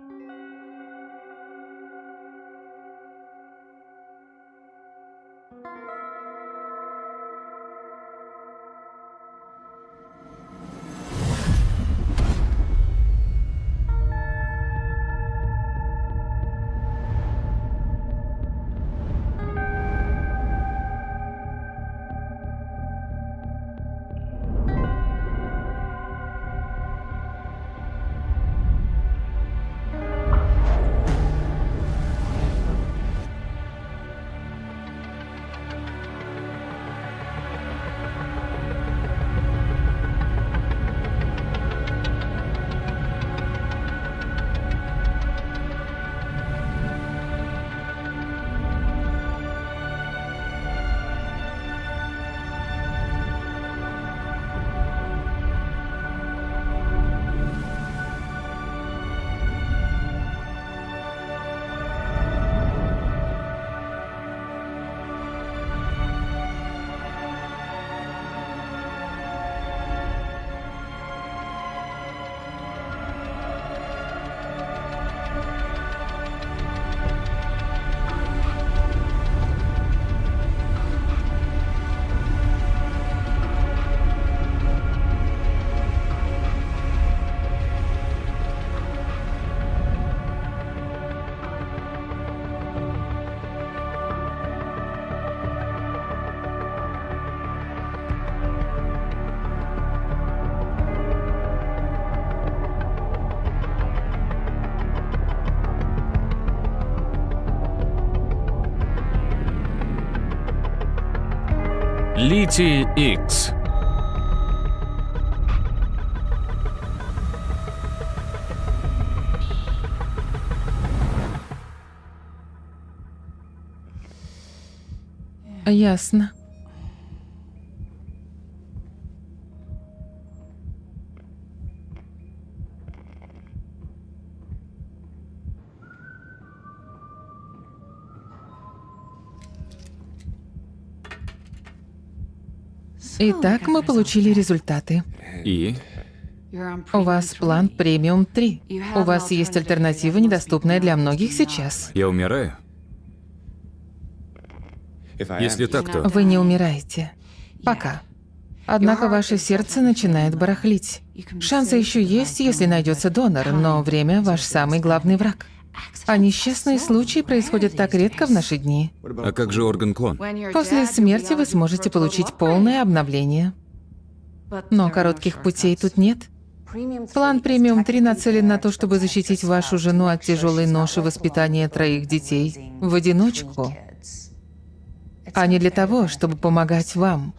Música Литий X. Ясно. Итак, мы получили результаты. И? У вас план премиум 3. У вас есть альтернатива, недоступная для многих сейчас. Я умираю? Если так, то... Вы не умираете. Пока. Однако ваше сердце начинает барахлить. Шансы еще есть, если найдется донор, но время ваш самый главный враг. А несчастные случаи происходят так редко в наши дни. А как же орган-клон? После смерти вы сможете получить полное обновление. Но коротких путей тут нет. План премиум 3 нацелен на то, чтобы защитить вашу жену от тяжелой ноши воспитания троих детей в одиночку, а не для того, чтобы помогать вам.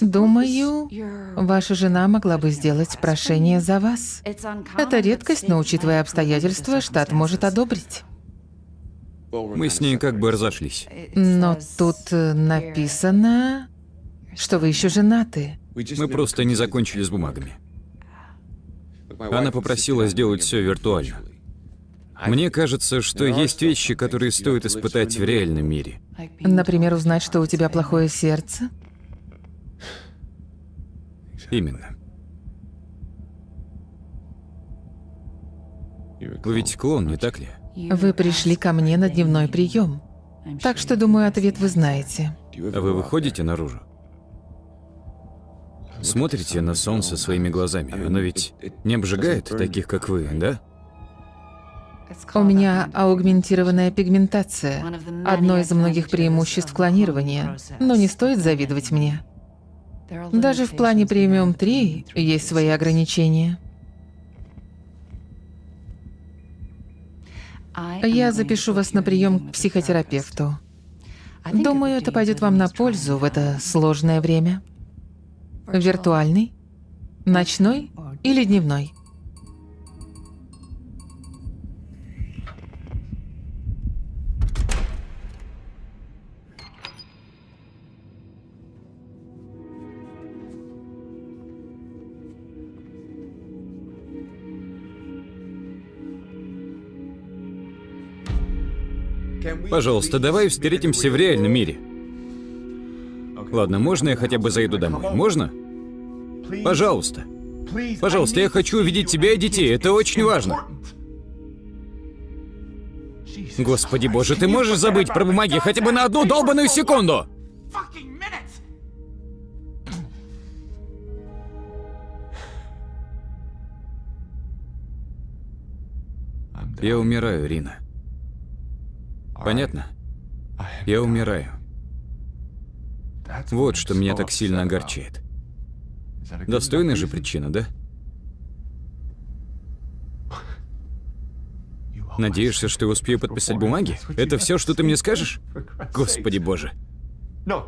Думаю, ваша жена могла бы сделать прошение за вас. Это редкость, но учитывая обстоятельства, штат может одобрить. Мы с ней как бы разошлись. Но тут э, написано, что вы еще женаты. Мы просто не закончили с бумагами. Она попросила сделать все виртуально. Мне кажется, что есть вещи, которые стоит испытать в реальном мире. Например, узнать, что у тебя плохое сердце? Именно. Вы ведь клон, не так ли? Вы пришли ко мне на дневной прием. Так что, думаю, ответ вы знаете. А вы выходите наружу? Смотрите на солнце своими глазами. Оно ведь не обжигает таких, как вы, да? У меня аугментированная пигментация. Одно из многих преимуществ клонирования. Но не стоит завидовать мне. Даже в плане премиум 3 есть свои ограничения. Я запишу вас на прием к психотерапевту. Думаю, это пойдет вам на пользу в это сложное время. Виртуальный, ночной или дневной? Пожалуйста, давай встретимся в реальном мире. Ладно, можно я хотя бы зайду домой? Можно? Пожалуйста. Пожалуйста, я хочу увидеть тебя и детей, это очень важно. Господи боже, ты можешь забыть про бумаги хотя бы на одну долбаную секунду? Я умираю, Рина. Понятно? Я умираю. Вот что меня так сильно огорчает. Достойная же причина, да? Надеешься, что я успею подписать бумаги? Это все, что ты мне скажешь? Господи боже.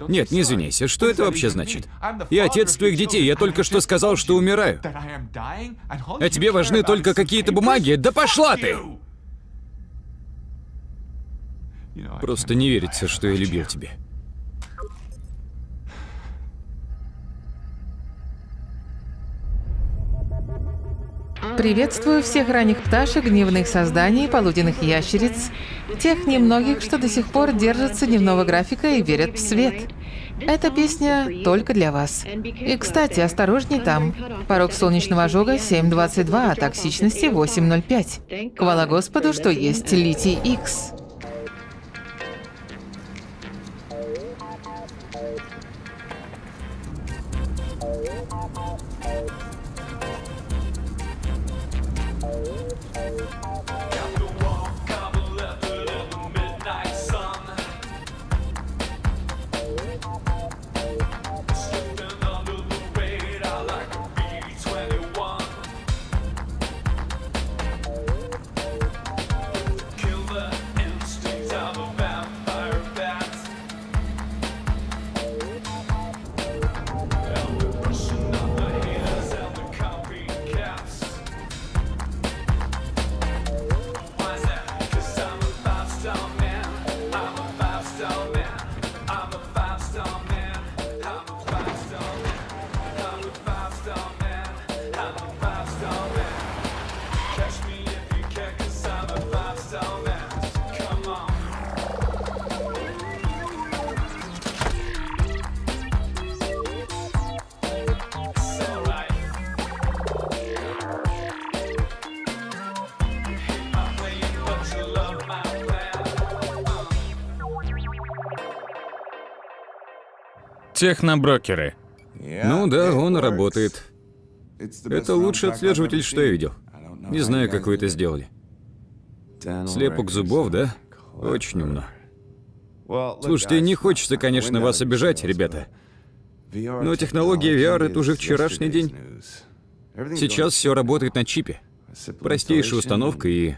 Нет, не извиняйся, что это вообще значит? Я отец твоих детей, я только что сказал, что умираю. А тебе важны только какие-то бумаги? Да пошла ты! Просто не верится, что я любил тебя. Приветствую всех ранних пташек, дневных созданий, полуденных ящериц, тех немногих, что до сих пор держатся дневного графика и верят в свет. Эта песня только для вас. И, кстати, осторожней там. Порог солнечного ожога 7.22, а токсичности 8.05. Хвала Господу, что есть литий X. Техноброкеры. Ну да, он работает. Это лучший отслеживатель, что я видел. Не знаю, как вы это сделали. Слепок зубов, да? Очень умно. Слушайте, не хочется, конечно, вас обижать, ребята. Но технология VR — это уже вчерашний день. Сейчас все работает на чипе. Простейшая установка и...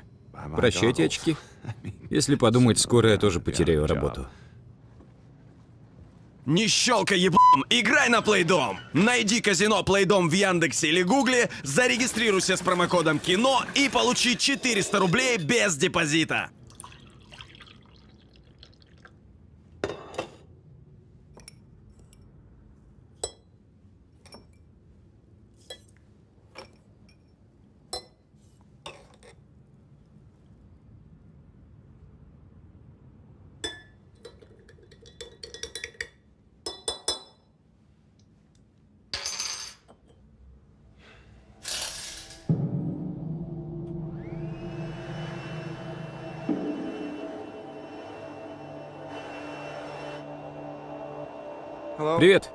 Прощайте очки. Если подумать, скоро я тоже потеряю работу. Не щелкай еблом, играй на Плейдом! Найди казино Плейдом в Яндексе или Гугле, зарегистрируйся с промокодом КИНО и получи 400 рублей без депозита. Привет.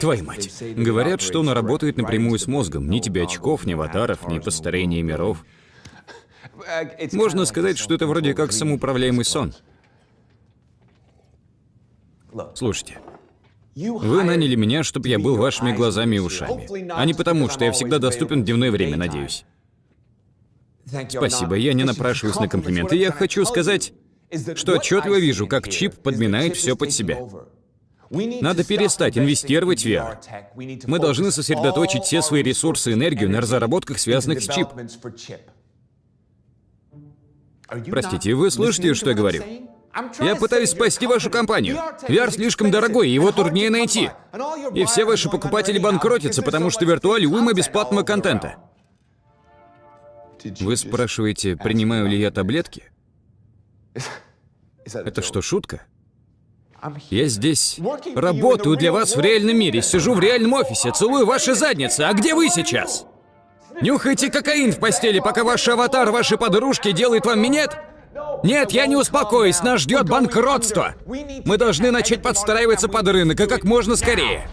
Твою мать. Говорят, что он работает напрямую с мозгом. Ни тебе очков, ни аватаров, ни построения миров. Можно сказать, что это вроде как самоуправляемый сон. Слушайте, вы наняли меня, чтобы я был вашими глазами и ушами. А не потому, что я всегда доступен в дневное время, надеюсь. Спасибо, я не напрашиваюсь на комплименты. Я хочу сказать, что отчетливо вижу, как чип подминает все под себя. Надо перестать инвестировать в VR. Мы должны сосредоточить все свои ресурсы и энергию на разработках, связанных с чип. Простите, вы слышите, что я говорю? Я пытаюсь спасти вашу компанию. VR слишком дорогой, его труднее найти. И все ваши покупатели банкротятся, потому что виртуаль уйма бесплатного контента. Вы спрашиваете, принимаю ли я таблетки? Это что, шутка? Я здесь работаю для вас в реальном мире, сижу в реальном офисе, целую ваши задницы. А где вы сейчас? Нюхайте кокаин в постели, пока ваш аватар, ваши подружки делает вам минет? Нет, я не успокоюсь, нас ждет банкротство. Мы должны начать подстраиваться под рынок, и как можно скорее.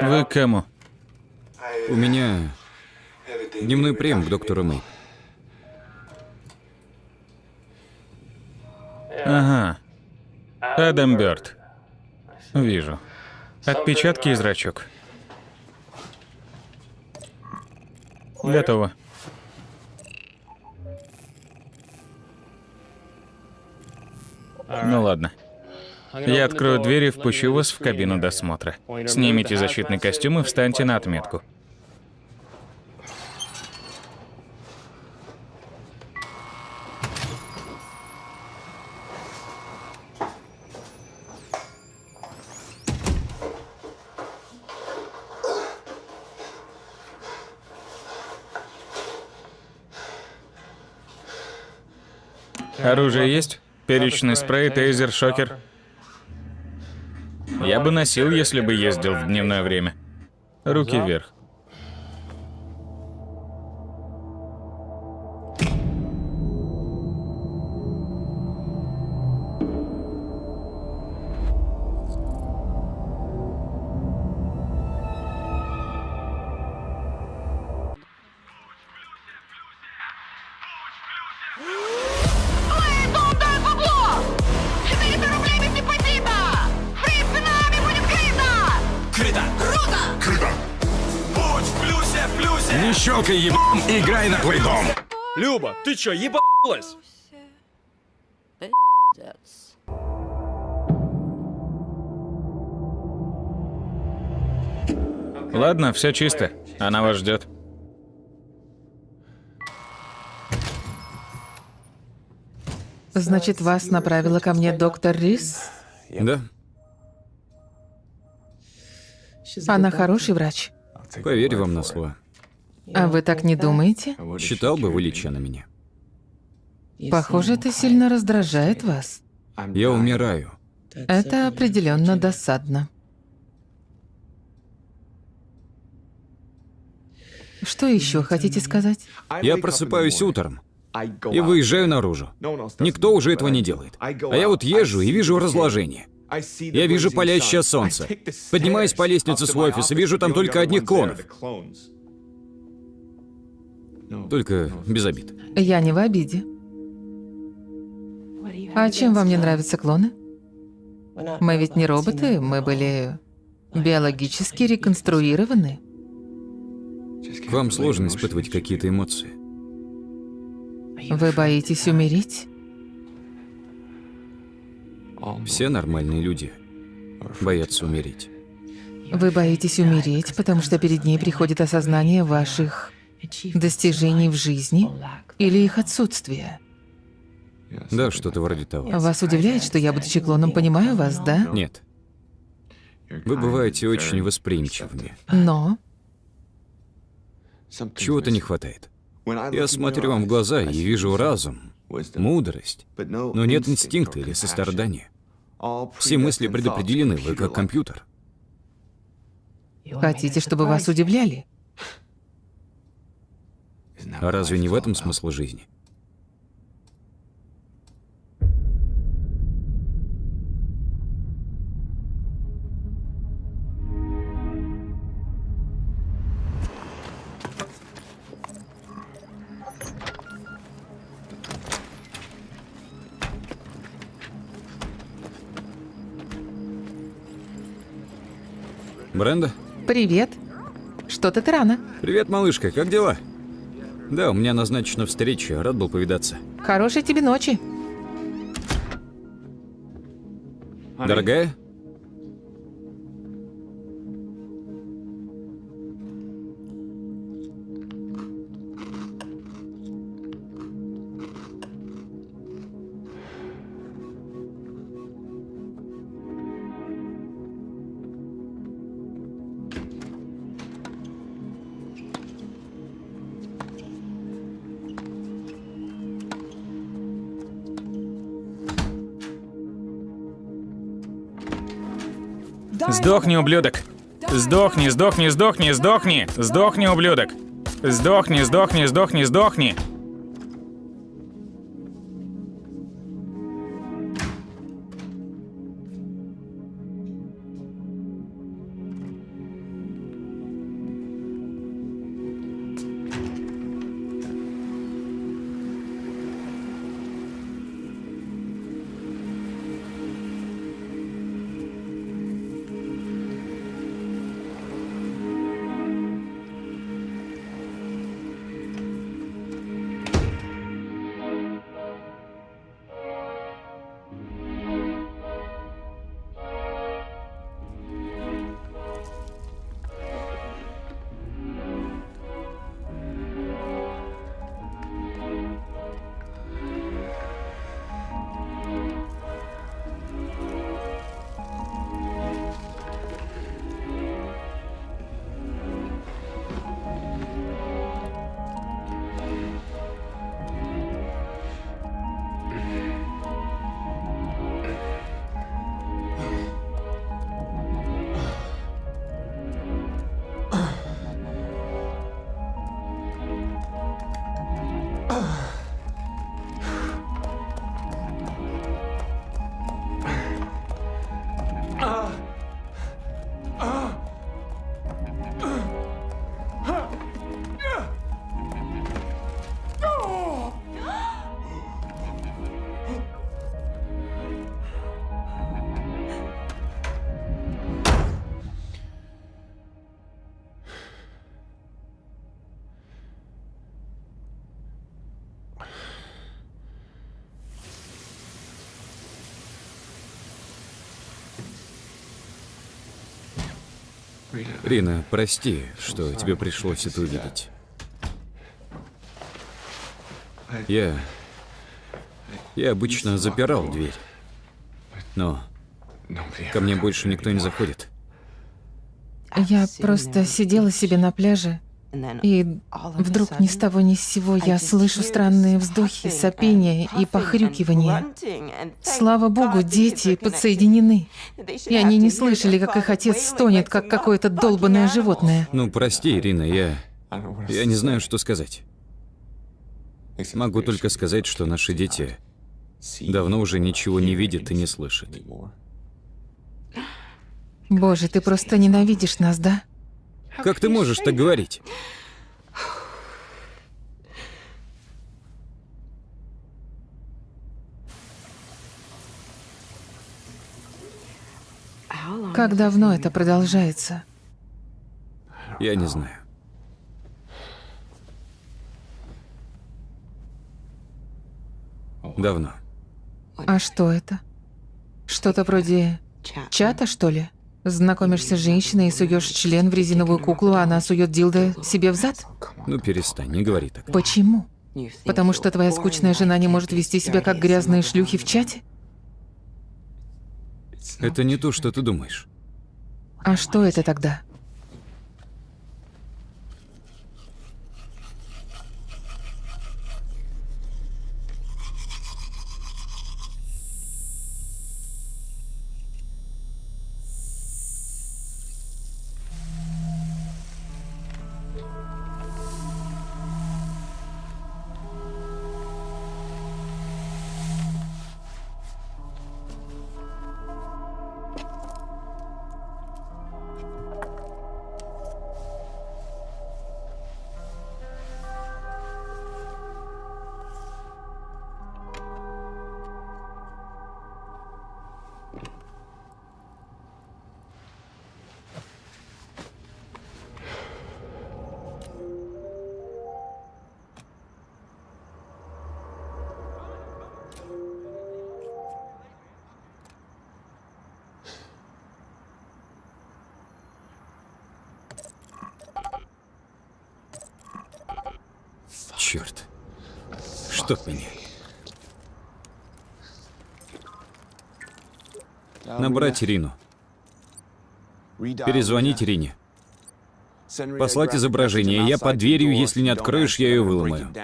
Вы к кому? У меня дневной прием к доктору Мэй. Ага. Адам Бёрд. Вижу. Отпечатки и зрачок. Готово. Ну ладно. Я открою дверь и впущу вас в кабину досмотра. Снимите защитный костюм и встаньте на отметку. Оружие есть? Перечный спрей, тейзер, шокер. Я бы носил, если бы ездил в дневное время. Руки вверх. Не щелкай, ебам, играй на плейдом. Люба, ты чё, ебалась? Ладно, все чисто. Она вас ждет. Значит, вас направила ко мне доктор Рис? Да, Она хороший врач. поверю вам на слово. А вы так не думаете? Считал бы вы леча на меня. Похоже, это сильно раздражает вас. Я умираю. Это определенно досадно. Что еще хотите сказать? Я просыпаюсь утром и выезжаю наружу. Никто уже этого не делает. А я вот езжу и вижу разложение. Я вижу палящее солнце. Поднимаюсь по лестнице свой офис и вижу там только одних клонов. Только без обид. Я не в обиде. А чем вам не нравятся клоны? Мы ведь не роботы, мы были биологически реконструированы. К вам сложно испытывать какие-то эмоции. Вы боитесь умереть? Все нормальные люди боятся умереть. Вы боитесь умереть, потому что перед ней приходит осознание ваших достижений в жизни или их отсутствия. Да, что-то вроде того. Вас удивляет, что я, будучи клоном, понимаю вас, да? Нет. Вы бываете очень восприимчивыми. Но Чего-то не хватает. Я смотрю вам в глаза и вижу разум, мудрость, но нет инстинкта или сострадания. Все мысли предопределены, вы как компьютер. хотите, чтобы вас удивляли? А разве не в этом смысл жизни? Бренда? Привет. Что-то ты рано. Привет, малышка, как дела? Да, у меня назначена встреча, рад был повидаться. Хорошей тебе ночи. Дорогая? Сдохни, ублюдок. Сдохни, сдохни, сдохни, сдохни. Сдохни, ублюдок. Сдохни, сдохни, сдохни, сдохни. Рина, прости, что тебе пришлось это увидеть. Я... Я обычно запирал дверь. Но ко мне больше никто не заходит. Я просто сидела себе на пляже, и вдруг ни с того ни с сего я слышу странные вздохи, сопения и похрюкивания. Слава богу, дети подсоединены. И они не слышали, как их отец стонет, как какое-то долбанное животное. Ну, прости, Ирина, я... Я не знаю, что сказать. Могу только сказать, что наши дети давно уже ничего не видят и не слышат. Боже, ты просто ненавидишь нас, да? Как ты можешь так говорить? Как давно это продолжается? Я не знаю. Давно. А что это? Что-то вроде чата, что ли? Знакомишься с женщиной и суешь член в резиновую куклу, а она сует дилдо себе в зад? Ну перестань, не говори так. Почему? Потому что твоя скучная жена не может вести себя как грязные шлюхи в чате? Это не то, что ты думаешь. А что это тогда? Набрать Рину. Перезвонить Рине. Послать изображение. Я под дверью, если не откроешь, я ее выломаю.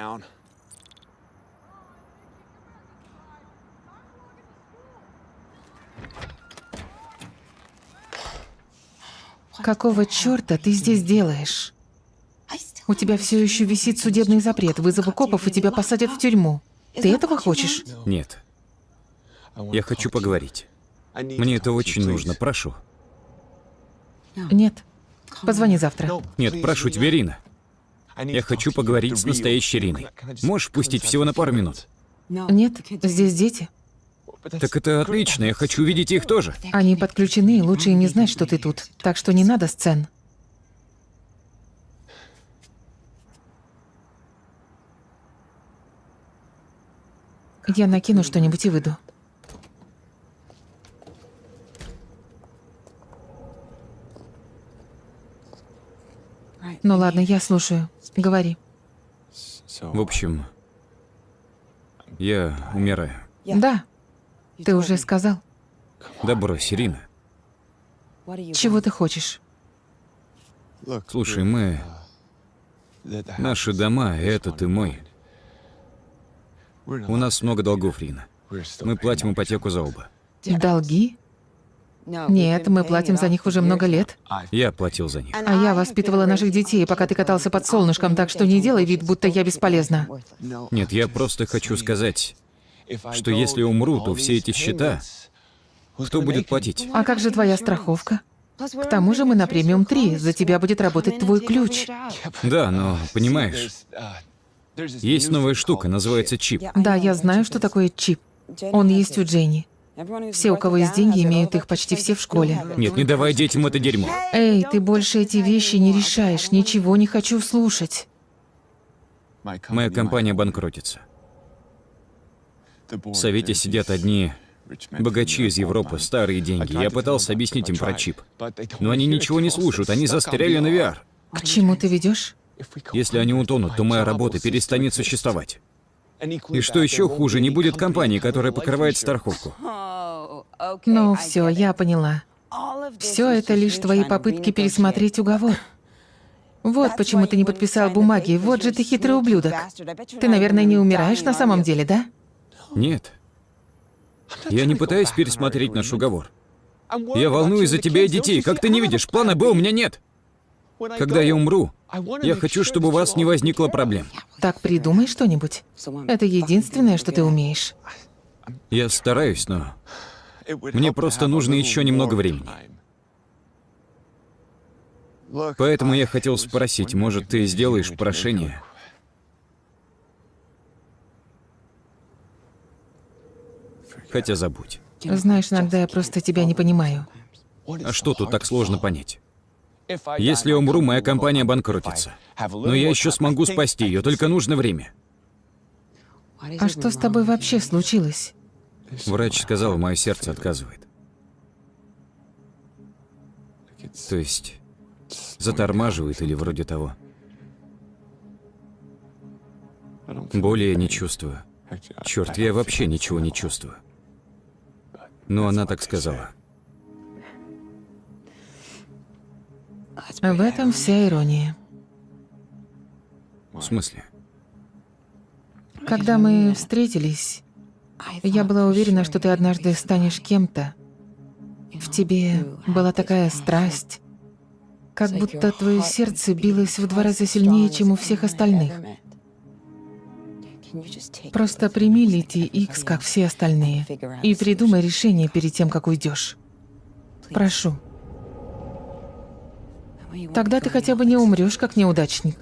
Какого черта ты здесь делаешь? У тебя все еще висит судебный запрет. Вызову копов, и тебя посадят в тюрьму. Ты этого хочешь? Нет. Я хочу поговорить. Мне это очень нужно, прошу. Нет. Позвони завтра. Нет, прошу тебя, Рина. Я хочу поговорить с настоящей Риной. Можешь впустить всего на пару минут? Нет, здесь дети. Так это отлично, я хочу увидеть их тоже. Они подключены, и лучше им не знать, что ты тут. Так что не надо сцен. Я накину что-нибудь и выйду. Ну ладно, я слушаю. Говори. В общем, я умираю. Да. Ты уже сказал. Да брось, Ирина. Чего ты хочешь? Слушай, мы... Наши дома, этот и мой. У нас много долгов, Рина. Мы платим ипотеку за оба. Долги? Нет, мы платим за них уже много лет. Я платил за них. А я воспитывала наших детей, пока ты катался под солнышком, так что не делай вид, будто я бесполезна. Нет, я просто хочу сказать, что если умру, то все эти счета, кто будет платить? А как же твоя страховка? К тому же мы на премиум 3, за тебя будет работать твой ключ. Да, но, понимаешь, есть новая штука, называется чип. Да, я знаю, что такое чип. Он есть у Дженни. Все, у кого есть деньги, имеют их почти все в школе. Нет, не давай детям это дерьмо. Эй, ты больше эти вещи не решаешь, ничего не хочу слушать. Моя компания банкротится. В совете сидят одни богачи из Европы, старые деньги. Я пытался объяснить им про чип. Но они ничего не слушают, они застряли на VR. К чему ты ведешь? Если они утонут, то моя работа перестанет существовать. И что еще хуже, не будет компании, которая покрывает страховку. Ну все, я поняла. Все это лишь твои попытки пересмотреть уговор. Вот почему ты не подписал бумаги, вот же ты хитрый ублюдок. Ты, наверное, не умираешь на самом деле, да? Нет. Я не пытаюсь пересмотреть наш уговор. Я волнуюсь за тебя и детей. Как ты не видишь, плана Б у меня нет. Когда я умру, я хочу, чтобы у вас не возникло проблем. Так придумай что-нибудь. Это единственное, что ты умеешь. Я стараюсь, но мне просто нужно еще немного времени. Поэтому я хотел спросить, может, ты сделаешь прошение? Хотя забудь. Знаешь, иногда я просто тебя не понимаю. А что тут так сложно понять? Если я умру, моя компания банкротится. Но я еще смогу спасти ее, только нужно время. А что с тобой вообще случилось? Врач сказал, мое сердце отказывает. То есть затормаживает или вроде того. Боли я не чувствую. Черт, я вообще ничего не чувствую. Но она так сказала. В этом вся ирония. В смысле? Когда мы встретились, я была уверена, что ты однажды станешь кем-то. В тебе была такая страсть, как будто твое сердце билось в два раза сильнее, чем у всех остальных. Просто прими Лити Икс, как все остальные, и придумай решение перед тем, как уйдешь. Прошу. Тогда ты хотя бы не умрешь, как неудачник.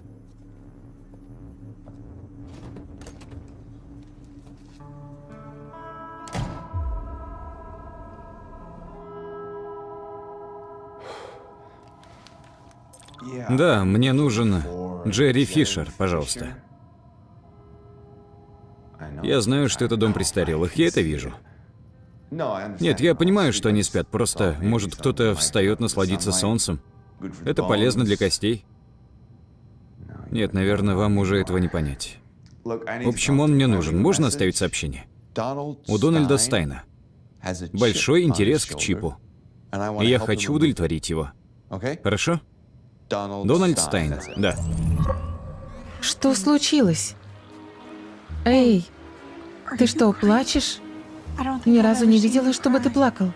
Да, мне нужен Джерри Фишер, пожалуйста. Я знаю, что это дом престарелых, я это вижу. Нет, я понимаю, что они спят, просто, может, кто-то встает насладиться солнцем. Это полезно для костей. Нет, наверное, вам уже этого не понять. В общем, он мне нужен. Можно оставить сообщение? У Дональда Стайна большой интерес к чипу. И я хочу удовлетворить его. Хорошо? Дональд Стайн, да. Что случилось? Эй, ты что, плачешь? Ни разу не видела, чтобы ты плакал.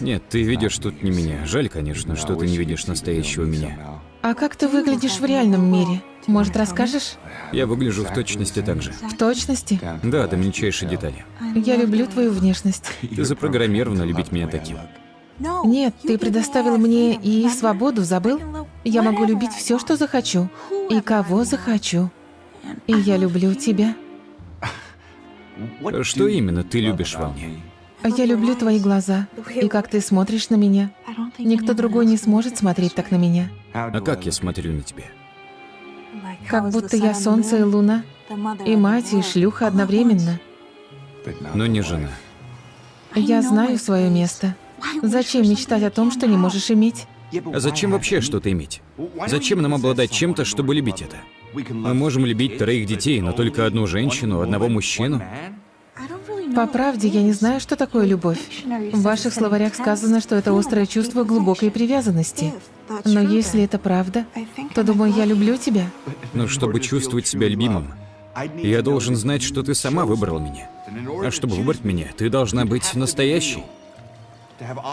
Нет, ты видишь тут не меня. Жаль, конечно, что ты не видишь настоящего меня. А как ты выглядишь в реальном мире? Может, расскажешь? Я выгляжу в точности так же. В точности? Да, до мельчайшей детали. Я люблю твою внешность. Ты запрограммирована любить меня таким. Нет, ты предоставил мне и свободу, забыл? Я могу любить все, что захочу. И кого захочу. И я люблю тебя. Что именно ты любишь во мне? Я люблю твои глаза. И как ты смотришь на меня. Никто другой не сможет смотреть так на меня. А как я смотрю на тебя? Как будто я солнце и луна. И мать, и шлюха одновременно. Но не жена. Я знаю свое место. Зачем мечтать о том, что не можешь иметь? А зачем вообще что-то иметь? Зачем нам обладать чем-то, чтобы любить это? Мы можем любить троих детей, но только одну женщину, одного мужчину. По правде, я не знаю, что такое любовь. В ваших словарях сказано, что это острое чувство глубокой привязанности. Но если это правда, то думаю, я люблю тебя. Но чтобы чувствовать себя любимым, я должен знать, что ты сама выбрала меня. А чтобы выбрать меня, ты должна быть настоящей.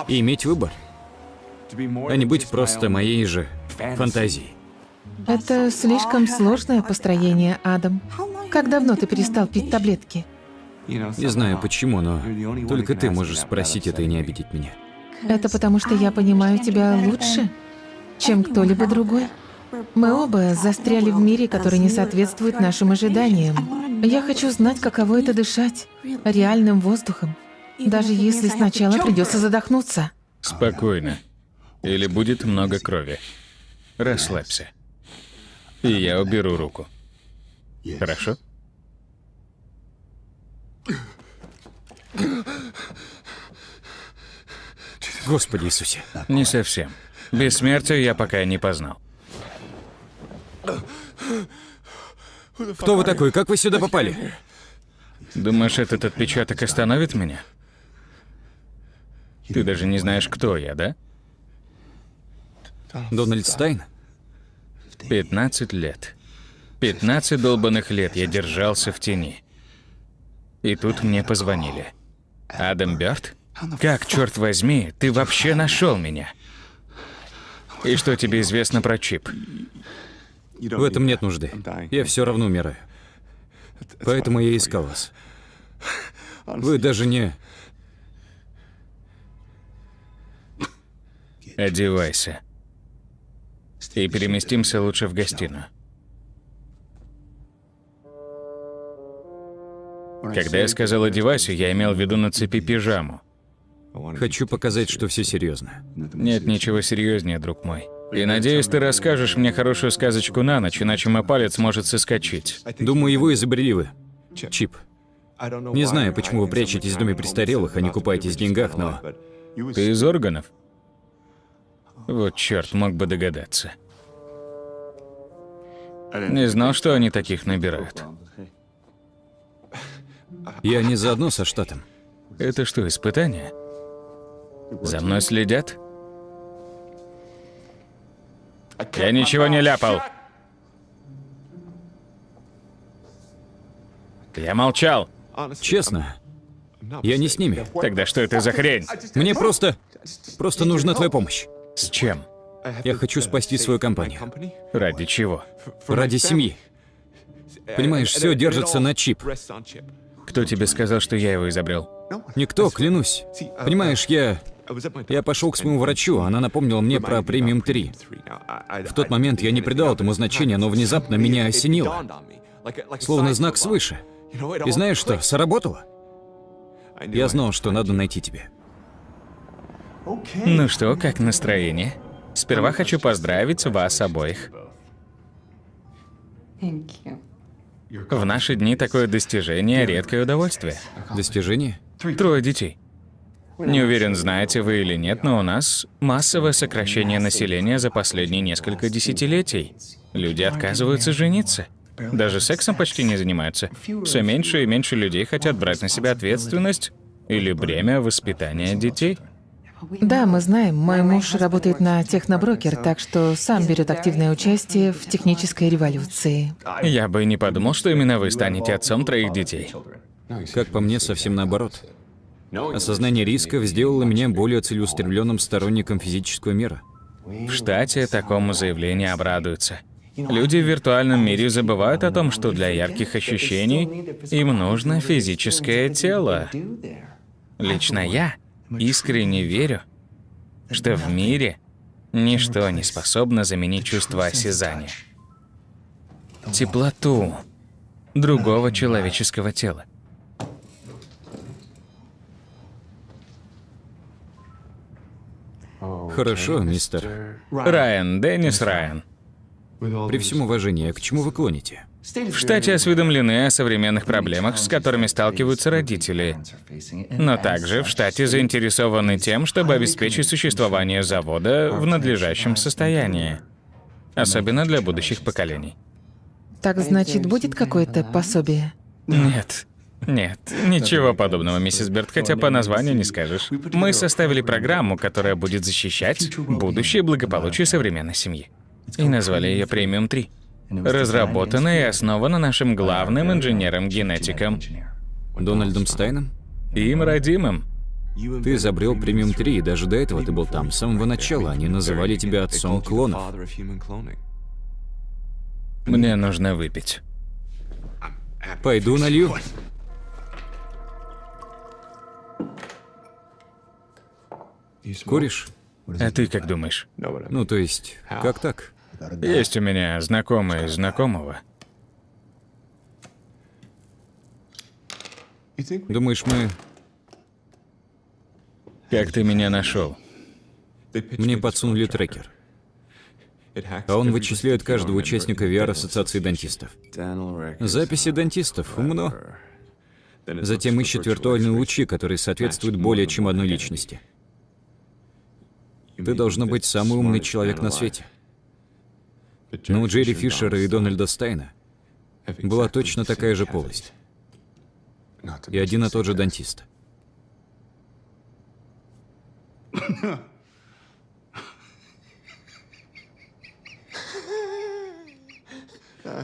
И иметь выбор. А не быть просто моей же фантазией. Это слишком сложное построение, Адам. Как давно ты перестал пить таблетки? Не знаю почему, но только ты можешь спросить это и не обидеть меня. Это потому, что я понимаю тебя лучше, чем кто-либо другой. Мы оба застряли в мире, который не соответствует нашим ожиданиям. Я хочу знать, каково это дышать реальным воздухом, даже если сначала придется задохнуться. Спокойно. Или будет много крови. Расслабься. И я уберу руку. Хорошо? Господи Иисусе. Не совсем. Бессмертие я пока не познал. Кто вы такой? Как вы сюда попали? Думаешь, этот отпечаток остановит меня? Ты даже не знаешь, кто я, да? Дональд Стайн? 15 лет. 15 долбанных лет я держался в тени. И тут мне позвонили. Адам Бёрд? Как, черт возьми, ты вообще нашел меня? И что тебе известно про чип? В этом нет нужды. Я все равно умираю. Поэтому я искал вас. Вы даже не... Одевайся. И переместимся лучше в гостиную. Когда я сказал одевайся, я имел в виду на цепи пижаму. Хочу показать, что все серьезно. Нет ничего серьезнее, друг мой. И надеюсь, ты расскажешь мне хорошую сказочку на ночь, иначе мой палец может соскочить. Думаю, его изобрели вы. Чип. Не знаю, почему вы прячетесь в доме престарелых, а не купаетесь в деньгах, но... Ты из органов? Вот черт, мог бы догадаться. Не знал, что они таких набирают. Я не заодно со штатом. Это что, испытание? За мной следят? Я ничего не ляпал. Я молчал. Честно, я не с ними. Тогда что это за хрень? Мне просто... Просто нужна твоя помощь. С чем? Я хочу спасти свою компанию. Ради чего? Ради семьи. Понимаешь, все держится на чип. Кто тебе сказал, что я его изобрел? Никто, клянусь. Понимаешь, я... Я пошел к своему врачу, она напомнила мне про премиум 3. В тот момент я не придал этому значения, но внезапно меня осенило. Словно знак свыше. И знаешь что, сработало? Я знал, что надо найти тебя. Ну что, как настроение? Сперва хочу поздравить вас обоих. В наши дни такое достижение – редкое удовольствие. Достижение? Трое детей. Не уверен, знаете вы или нет, но у нас массовое сокращение населения за последние несколько десятилетий. Люди отказываются жениться. Даже сексом почти не занимаются. Все меньше и меньше людей хотят брать на себя ответственность или бремя воспитания детей. Да, мы знаем, мой муж работает на техноброкер, так что сам берет активное участие в технической революции. Я бы не подумал, что именно вы станете отцом троих детей. Как по мне, совсем наоборот. Осознание рисков сделало меня более целеустремленным сторонником физического мира. В штате такому заявлению обрадуются. Люди в виртуальном мире забывают о том, что для ярких ощущений им нужно физическое тело. Лично я искренне верю, что в мире ничто не способно заменить чувство осязания. Теплоту другого человеческого тела. Хорошо, мистер. Райан, Деннис Райан. При всем уважении, к чему вы клоните? В штате осведомлены о современных проблемах, с которыми сталкиваются родители. Но также в штате заинтересованы тем, чтобы обеспечить существование завода в надлежащем состоянии. Особенно для будущих поколений. Так значит, будет какое-то пособие? Нет. Нет, ничего подобного, миссис Берт, хотя по названию не скажешь. Мы составили программу, которая будет защищать будущее благополучие современной семьи. И назвали ее Премиум 3. Разработана и основана нашим главным инженером-генетиком, Дональдом Стайном? им родимым. Ты изобрел премиум 3, и даже до этого ты был там. С самого начала они называли тебя отцом клонов. Мне нужно выпить. Пойду налью. Куришь? А ты как думаешь? Ну, то есть, как так? Есть у меня знакомый знакомого. Думаешь, мы... Как ты меня нашел? Мне подсунули трекер. А он вычисляет каждого участника VR-ассоциации дантистов. Записи дантистов умно. Затем ищет виртуальные лучи, которые соответствуют более чем одной личности. Ты должно быть самый умный человек на свете. Но у Джерри Фишера и Дональда Стайна была точно такая же полость. И один и тот же дантист.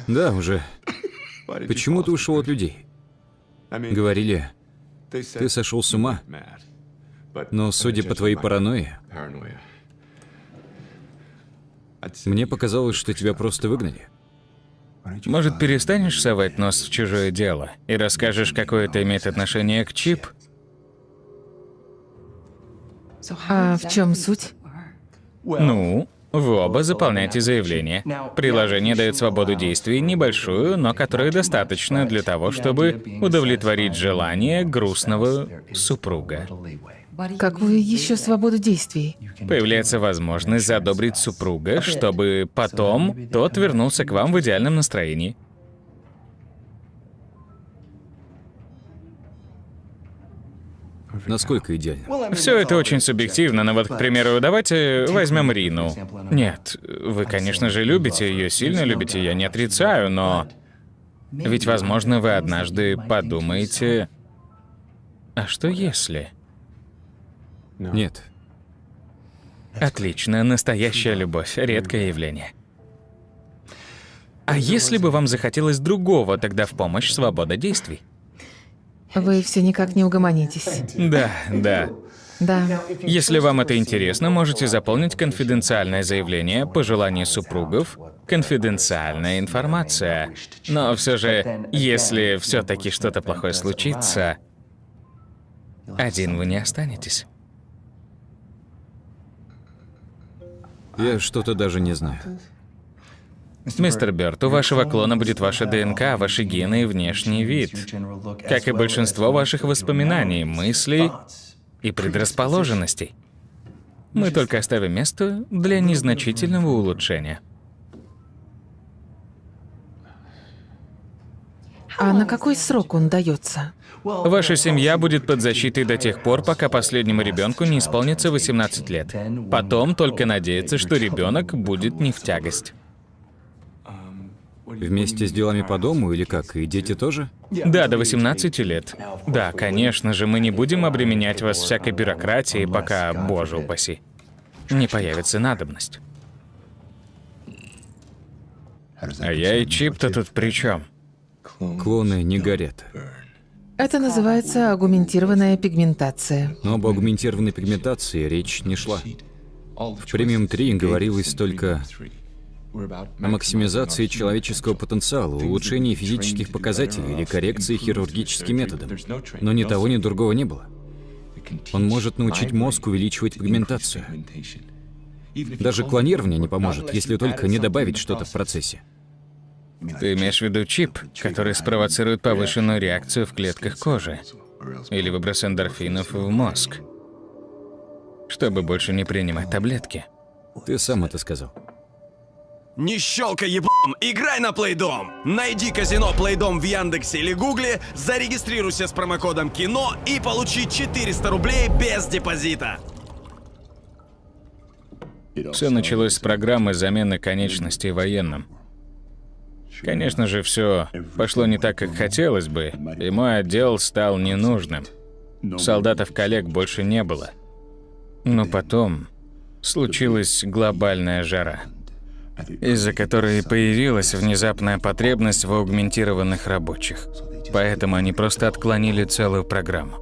Да, уже. Почему ты ушел от людей? Говорили, ты сошел с ума. Но судя по твоей паранойи, мне показалось, что тебя просто выгнали. Может, перестанешь совать нос в чужое дело и расскажешь, какое это имеет отношение к чип? А в чем суть? Ну, вы оба заполняете заявление. Приложение дает свободу действий, небольшую, но которую достаточно для того, чтобы удовлетворить желание грустного супруга. Какую еще свободу действий? Появляется возможность задобрить супруга, чтобы потом тот вернулся к вам в идеальном настроении. Насколько идеально? Все это очень субъективно, но вот, к примеру, давайте возьмем Рину. Нет, вы, конечно же, любите ее, сильно любите, я не отрицаю, но... Ведь, возможно, вы однажды подумаете... А что если? Нет. Отлично, настоящая любовь, редкое явление. А если бы вам захотелось другого, тогда в помощь свобода действий? Вы все никак не угомонитесь. Да, да. Да. Если вам это интересно, можете заполнить конфиденциальное заявление по желанию супругов. Конфиденциальная информация. Но все же, если все-таки что-то плохое случится, один вы не останетесь. Я что-то даже не знаю. Мистер Бёрд, у вашего клона будет ваша ДНК, ваши гены и внешний вид, как и большинство ваших воспоминаний, мыслей и предрасположенностей. Мы только оставим место для незначительного улучшения. А на какой срок он дается? Ваша семья будет под защитой до тех пор, пока последнему ребенку не исполнится 18 лет. Потом только надеяться, что ребенок будет не в тягость. Вместе с делами по дому или как? И дети тоже? Да, до 18 лет. Да, конечно же, мы не будем обременять вас всякой бюрократией, пока, боже упаси, не появится надобность. А я и Чип-то тут при чем? Клоны не горят. Это называется агументированная пигментация. Но об агментированной пигментации речь не шла. В премиум 3 говорилось только о максимизации человеческого потенциала, улучшении физических показателей или коррекции хирургическим методом. Но ни того, ни другого не было. Он может научить мозг увеличивать пигментацию. Даже клонирование не поможет, если только не добавить что-то в процессе. Ты имеешь в виду чип, который спровоцирует повышенную реакцию в клетках кожи или выброс эндорфинов в мозг, чтобы больше не принимать таблетки. Ты сам это сказал. Не щелкай еблом, играй на Плейдом! Найди казино Плейдом в Яндексе или Гугле, зарегистрируйся с промокодом КИНО и получи 400 рублей без депозита. Все началось с программы замены конечностей военным. Конечно же, все пошло не так, как хотелось бы, и мой отдел стал ненужным. Солдатов-коллег больше не было. Но потом случилась глобальная жара, из-за которой появилась внезапная потребность в аугментированных рабочих. Поэтому они просто отклонили целую программу.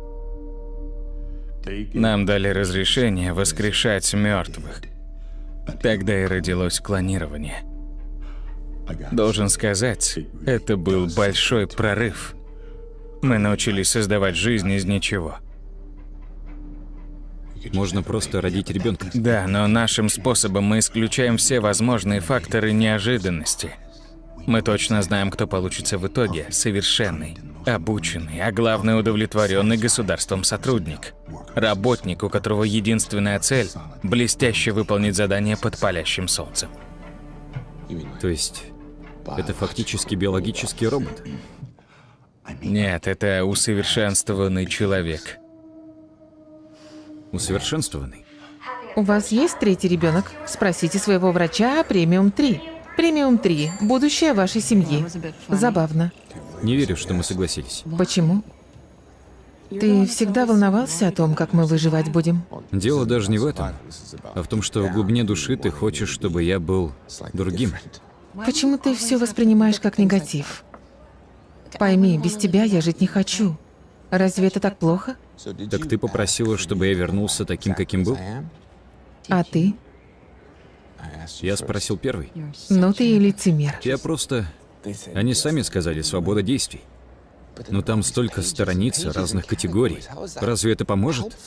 Нам дали разрешение воскрешать мертвых. Тогда и родилось клонирование. Должен сказать, это был большой прорыв. Мы научились создавать жизнь из ничего. Можно просто родить ребенка. Да, но нашим способом мы исключаем все возможные факторы неожиданности. Мы точно знаем, кто получится в итоге. Совершенный, обученный, а главное удовлетворенный государством сотрудник. Работник, у которого единственная цель – блестяще выполнить задание под палящим солнцем. То есть, это фактически биологический робот? Нет, это усовершенствованный человек. Усовершенствованный? У вас есть третий ребенок? Спросите своего врача о премиум 3. Премиум 3 – будущее вашей семьи. Забавно. Не верю, что мы согласились. Почему? Ты всегда волновался о том, как мы выживать будем? Дело даже не в этом, а в том, что в глубине души ты хочешь, чтобы я был другим. Почему ты все воспринимаешь как негатив? Пойми, без тебя я жить не хочу. Разве это так плохо? Так ты попросила, чтобы я вернулся таким, каким был? А ты? Я спросил первый. Ну ты и лицемер. Я просто... Они сами сказали «свобода действий». Но там столько страниц разных категорий. Разве это поможет?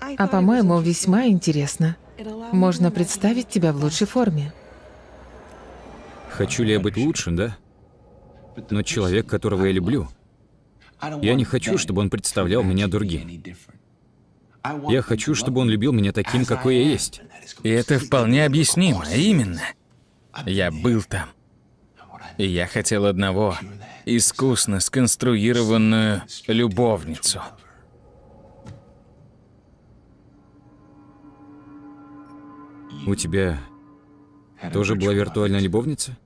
А по-моему, весьма интересно. Можно представить тебя в лучшей форме. Хочу ли я быть лучшим, да? Но человек, которого я люблю, я не хочу, чтобы он представлял меня другим. Я хочу, чтобы он любил меня таким, какой я есть. И это вполне объяснимо, именно. Я был там. И я хотел одного — искусно сконструированную любовницу. У тебя тоже была виртуальная любовница?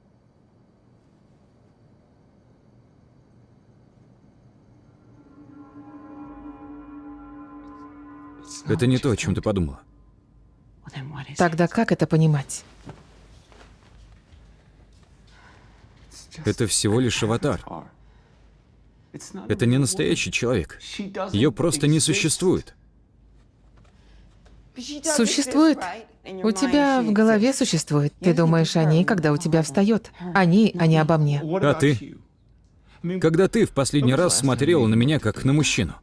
Это не то, о чем ты подумала. Тогда как это понимать? Это всего лишь аватар. Это не настоящий человек. Ее просто не существует. Существует. У тебя в голове существует. Ты думаешь о ней, когда у тебя встает. О ней, а не обо мне. А ты? Когда ты в последний раз смотрела на меня как на мужчину?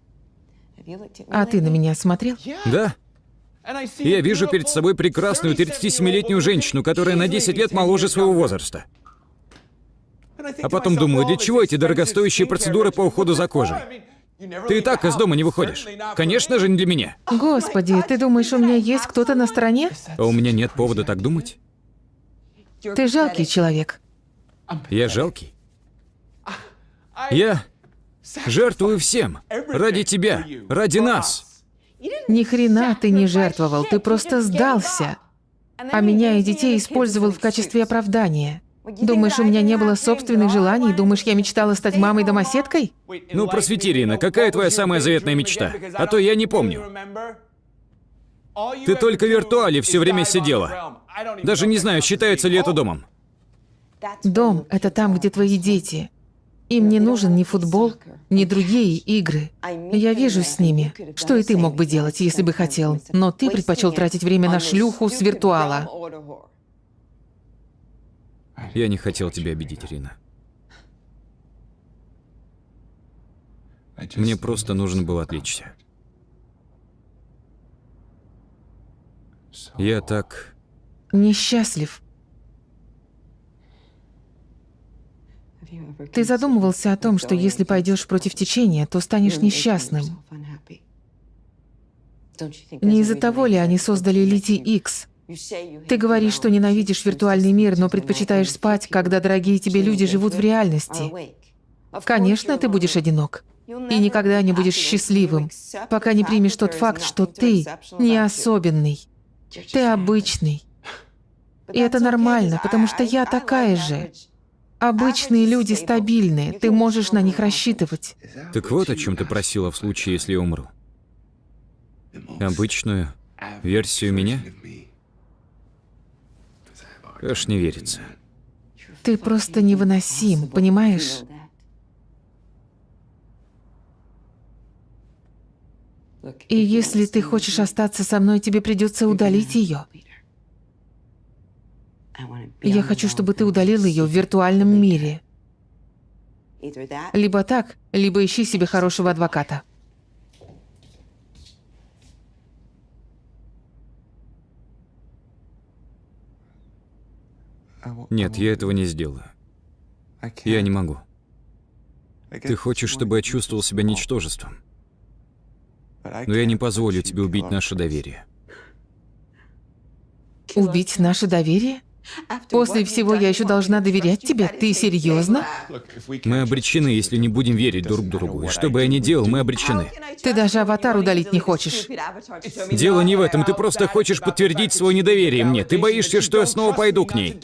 А ты на меня смотрел? Да. Я вижу перед собой прекрасную 37-летнюю женщину, которая на 10 лет моложе своего возраста. А потом думаю, для чего эти дорогостоящие процедуры по уходу за кожей? Ты и так из дома не выходишь. Конечно же, не для меня. Господи, ты думаешь, у меня есть кто-то на стороне? А у меня нет повода так думать. Ты жалкий человек. Я жалкий. Я жертвую всем. Ради тебя. Ради нас. Ни хрена ты не жертвовал, ты просто сдался. А меня и детей использовал в качестве оправдания. Думаешь, у меня не было собственных желаний? Думаешь, я мечтала стать мамой-домоседкой? Ну, просвети, Рина, какая твоя самая заветная мечта? А то я не помню. Ты только в виртуале все время сидела. Даже не знаю, считается ли это домом. Дом — это там, где твои дети. Им не нужен ни футбол, ни другие игры. Я вижу с ними, что и ты мог бы делать, если бы хотел. Но ты предпочел тратить время на шлюху с виртуала. Я не хотел тебя обидеть, Рина. Мне просто нужно было отвлечься. Я так... Несчастлив. Ты задумывался о том, что если пойдешь против течения, то станешь несчастным. Не из-за того ли они создали Лити X? Ты говоришь, что ненавидишь виртуальный мир, но предпочитаешь спать, когда дорогие тебе люди живут в реальности. Конечно, ты будешь одинок. И никогда не будешь счастливым, пока не примешь тот факт, что ты не особенный. Ты обычный. И это нормально, потому что я такая же. Обычные люди стабильные, ты можешь на них рассчитывать. Так вот о чем ты просила в случае, если я умру. Обычную версию меня? Аж не верится. Ты просто невыносим, понимаешь? И если ты хочешь остаться со мной, тебе придется удалить ее. Я хочу, чтобы ты удалил ее в виртуальном мире. Либо так, либо ищи себе хорошего адвоката. Нет, я этого не сделаю. Я не могу. Ты хочешь, чтобы я чувствовал себя ничтожеством? Но я не позволю тебе убить наше доверие. Убить наше доверие? После всего я еще должна доверять тебе? Ты серьезно? Мы обречены, если не будем верить друг другу. И что бы я ни делал, мы обречены. Ты даже аватар удалить не хочешь. Дело не в этом, ты просто хочешь подтвердить свое недоверие мне. Ты боишься, что я снова пойду к ней.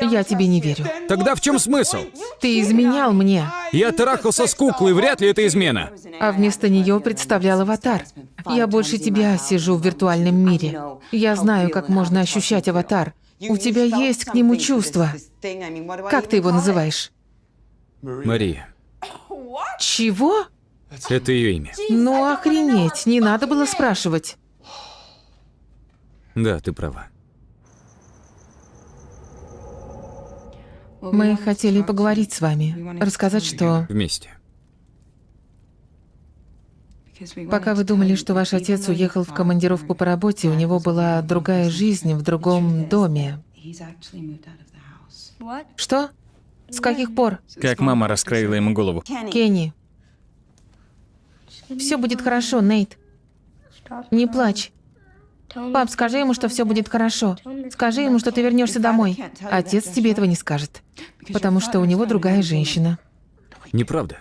Я тебе не верю. Тогда в чем смысл? Ты изменял мне, Я трахался с куклой, вряд ли это измена. а вместо нее представлял аватар. Я больше тебя сижу в виртуальном мире. Я знаю, как можно ощущать аватар. У тебя есть к нему чувства. Как ты его называешь? Мария, Чего? это ее имя. Ну охренеть, не надо было спрашивать. Да, ты права. Мы хотели поговорить с вами, рассказать, что Вместе. Пока вы думали, что ваш отец уехал в командировку по работе, у него была другая жизнь в другом доме. Что? С каких пор? Как мама раскроила ему голову. Кенни. Все будет хорошо, Нейт. Не плачь. Пап, скажи ему, что все будет хорошо. Скажи ему, что ты вернешься домой. Отец тебе этого не скажет, потому что у него другая женщина. Неправда.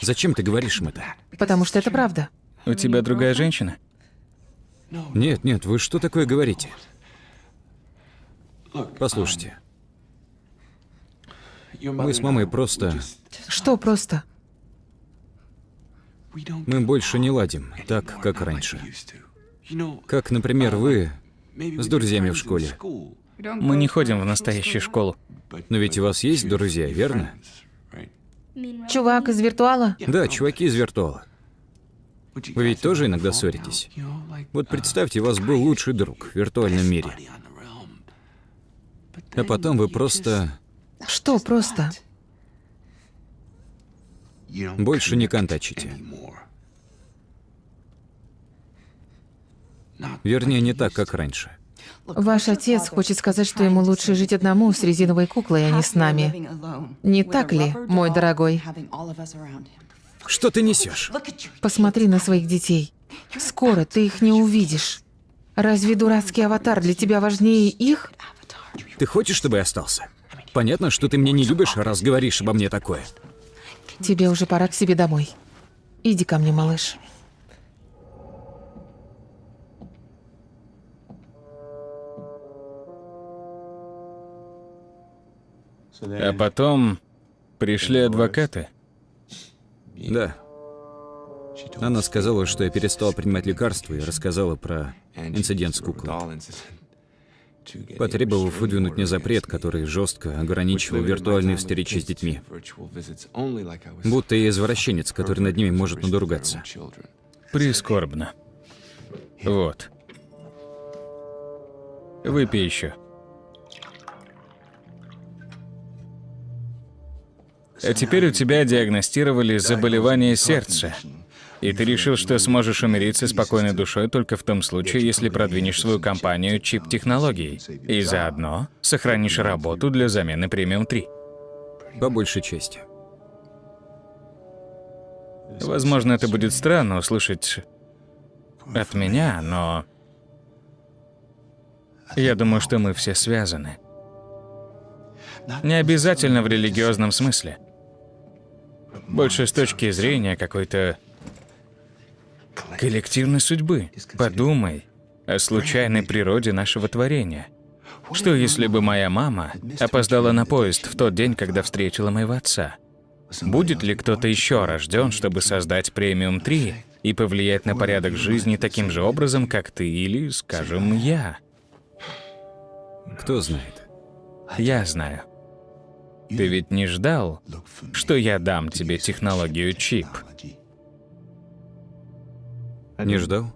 Зачем ты говоришь им это? Потому что это правда. У тебя другая женщина? Нет, нет, вы что такое говорите? Послушайте. Мы с мамой просто... Что просто? Мы больше не ладим так, как раньше. Как, например, вы с друзьями в школе. Мы не ходим в настоящую школу. Но ведь у вас есть друзья, верно? Чувак из виртуала? Да, чуваки из виртуала. Вы ведь тоже иногда ссоритесь? Вот представьте, у вас был лучший друг в виртуальном мире. А потом вы просто Что просто? больше не контачите. Вернее, не так, как раньше. Ваш отец хочет сказать, что ему лучше жить одному с резиновой куклой, а не с нами. Не так ли, мой дорогой? Что ты несешь? Посмотри на своих детей. Скоро ты их не увидишь. Разве дурацкий аватар для тебя важнее их? Ты хочешь, чтобы я остался? Понятно, что ты меня не любишь, раз говоришь обо мне такое. Тебе уже пора к себе домой. Иди ко мне, малыш. А потом пришли адвокаты. Да. Она сказала, что я перестал принимать лекарства и рассказала про инцидент с куклой. Потребовав выдвинуть мне запрет, который жестко ограничивал виртуальные встречи с детьми. Будто я извращенец, который над ними может надругаться. Прискорбно. Вот. Выпей еще. А теперь у тебя диагностировали заболевание сердца. И ты решил, что сможешь умереть со спокойной душой только в том случае, если продвинешь свою компанию чип-технологий. И заодно сохранишь работу для замены премиум 3. По большей части. Возможно, это будет странно услышать от меня, но... Я думаю, что мы все связаны. Не обязательно в религиозном смысле. Больше с точки зрения какой-то коллективной судьбы. Подумай о случайной природе нашего творения. Что если бы моя мама опоздала на поезд в тот день, когда встретила моего отца? Будет ли кто-то еще рожден, чтобы создать премиум 3 и повлиять на порядок жизни таким же образом, как ты или, скажем, я? Кто знает? Я знаю. Ты ведь не ждал, что я дам тебе технологию чип? Не ждал?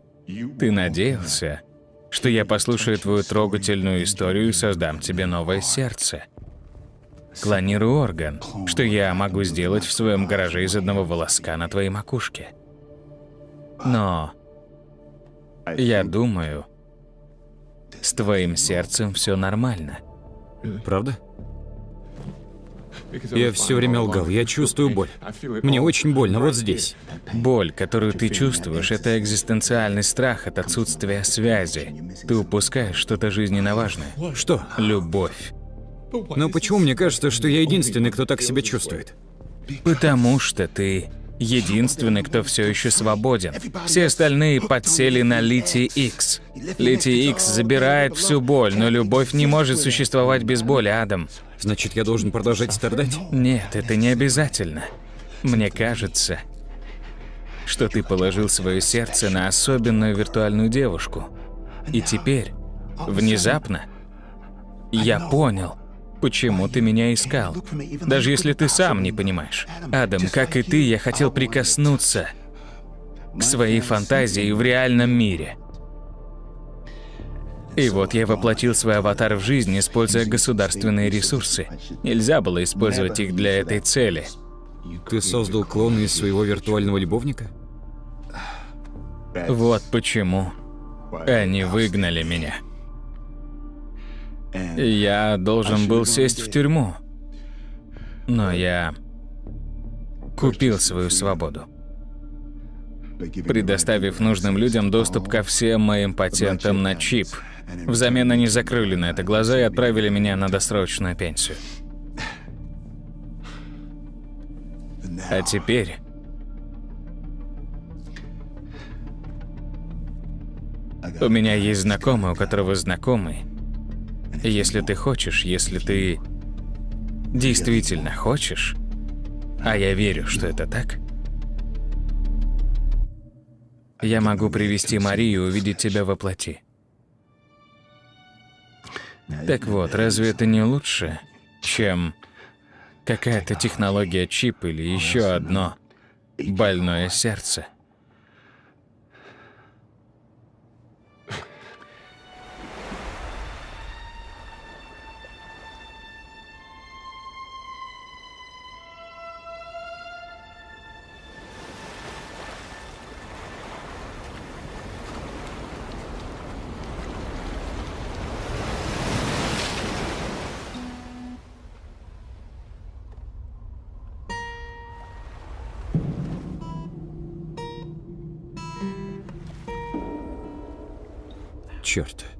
Ты надеялся, что я послушаю твою трогательную историю и создам тебе новое сердце? Клонирую орган, что я могу сделать в своем гараже из одного волоска на твоей макушке. Но я думаю, с твоим сердцем все нормально. Правда? Я все время лгал, я чувствую боль. Мне очень больно вот здесь. Боль, которую ты чувствуешь, это экзистенциальный страх от отсутствия связи. Ты упускаешь что-то жизненно важное. Что? Любовь. Но почему мне кажется, что я единственный, кто так себя чувствует? Потому что ты единственный, кто все еще свободен. Все остальные подсели на литий X. Литий X забирает всю боль, но любовь не может существовать без боли, Адам. Значит, я должен продолжать страдать? Нет, это не обязательно. Мне кажется, что ты положил свое сердце на особенную виртуальную девушку. И теперь, внезапно, я понял, почему ты меня искал. Даже если ты сам не понимаешь. Адам, как и ты, я хотел прикоснуться к своей фантазии в реальном мире. И вот я воплотил свой аватар в жизнь, используя государственные ресурсы. Нельзя было использовать их для этой цели. Ты создал клона из своего виртуального любовника? Вот почему они выгнали меня. Я должен был сесть в тюрьму. Но я купил свою свободу, предоставив нужным людям доступ ко всем моим патентам на чип. Взамен они закрыли на это глаза и отправили меня на досрочную пенсию. А теперь... У меня есть знакомый, у которого знакомый. Если ты хочешь, если ты действительно хочешь, а я верю, что это так, я могу привести Марию увидеть тебя во плоти. Так вот, разве это не лучше, чем какая-то технология чип или еще одно больное сердце? Черт.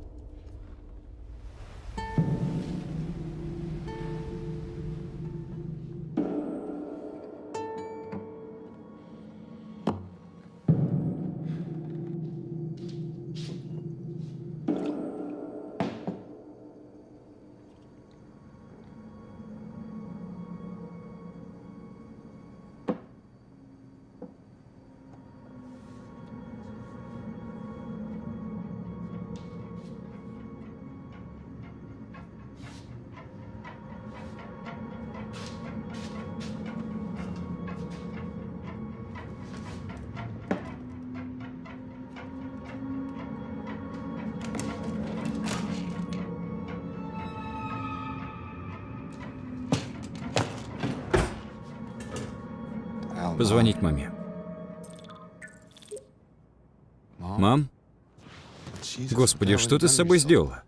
Господи, что ты с собой сделала?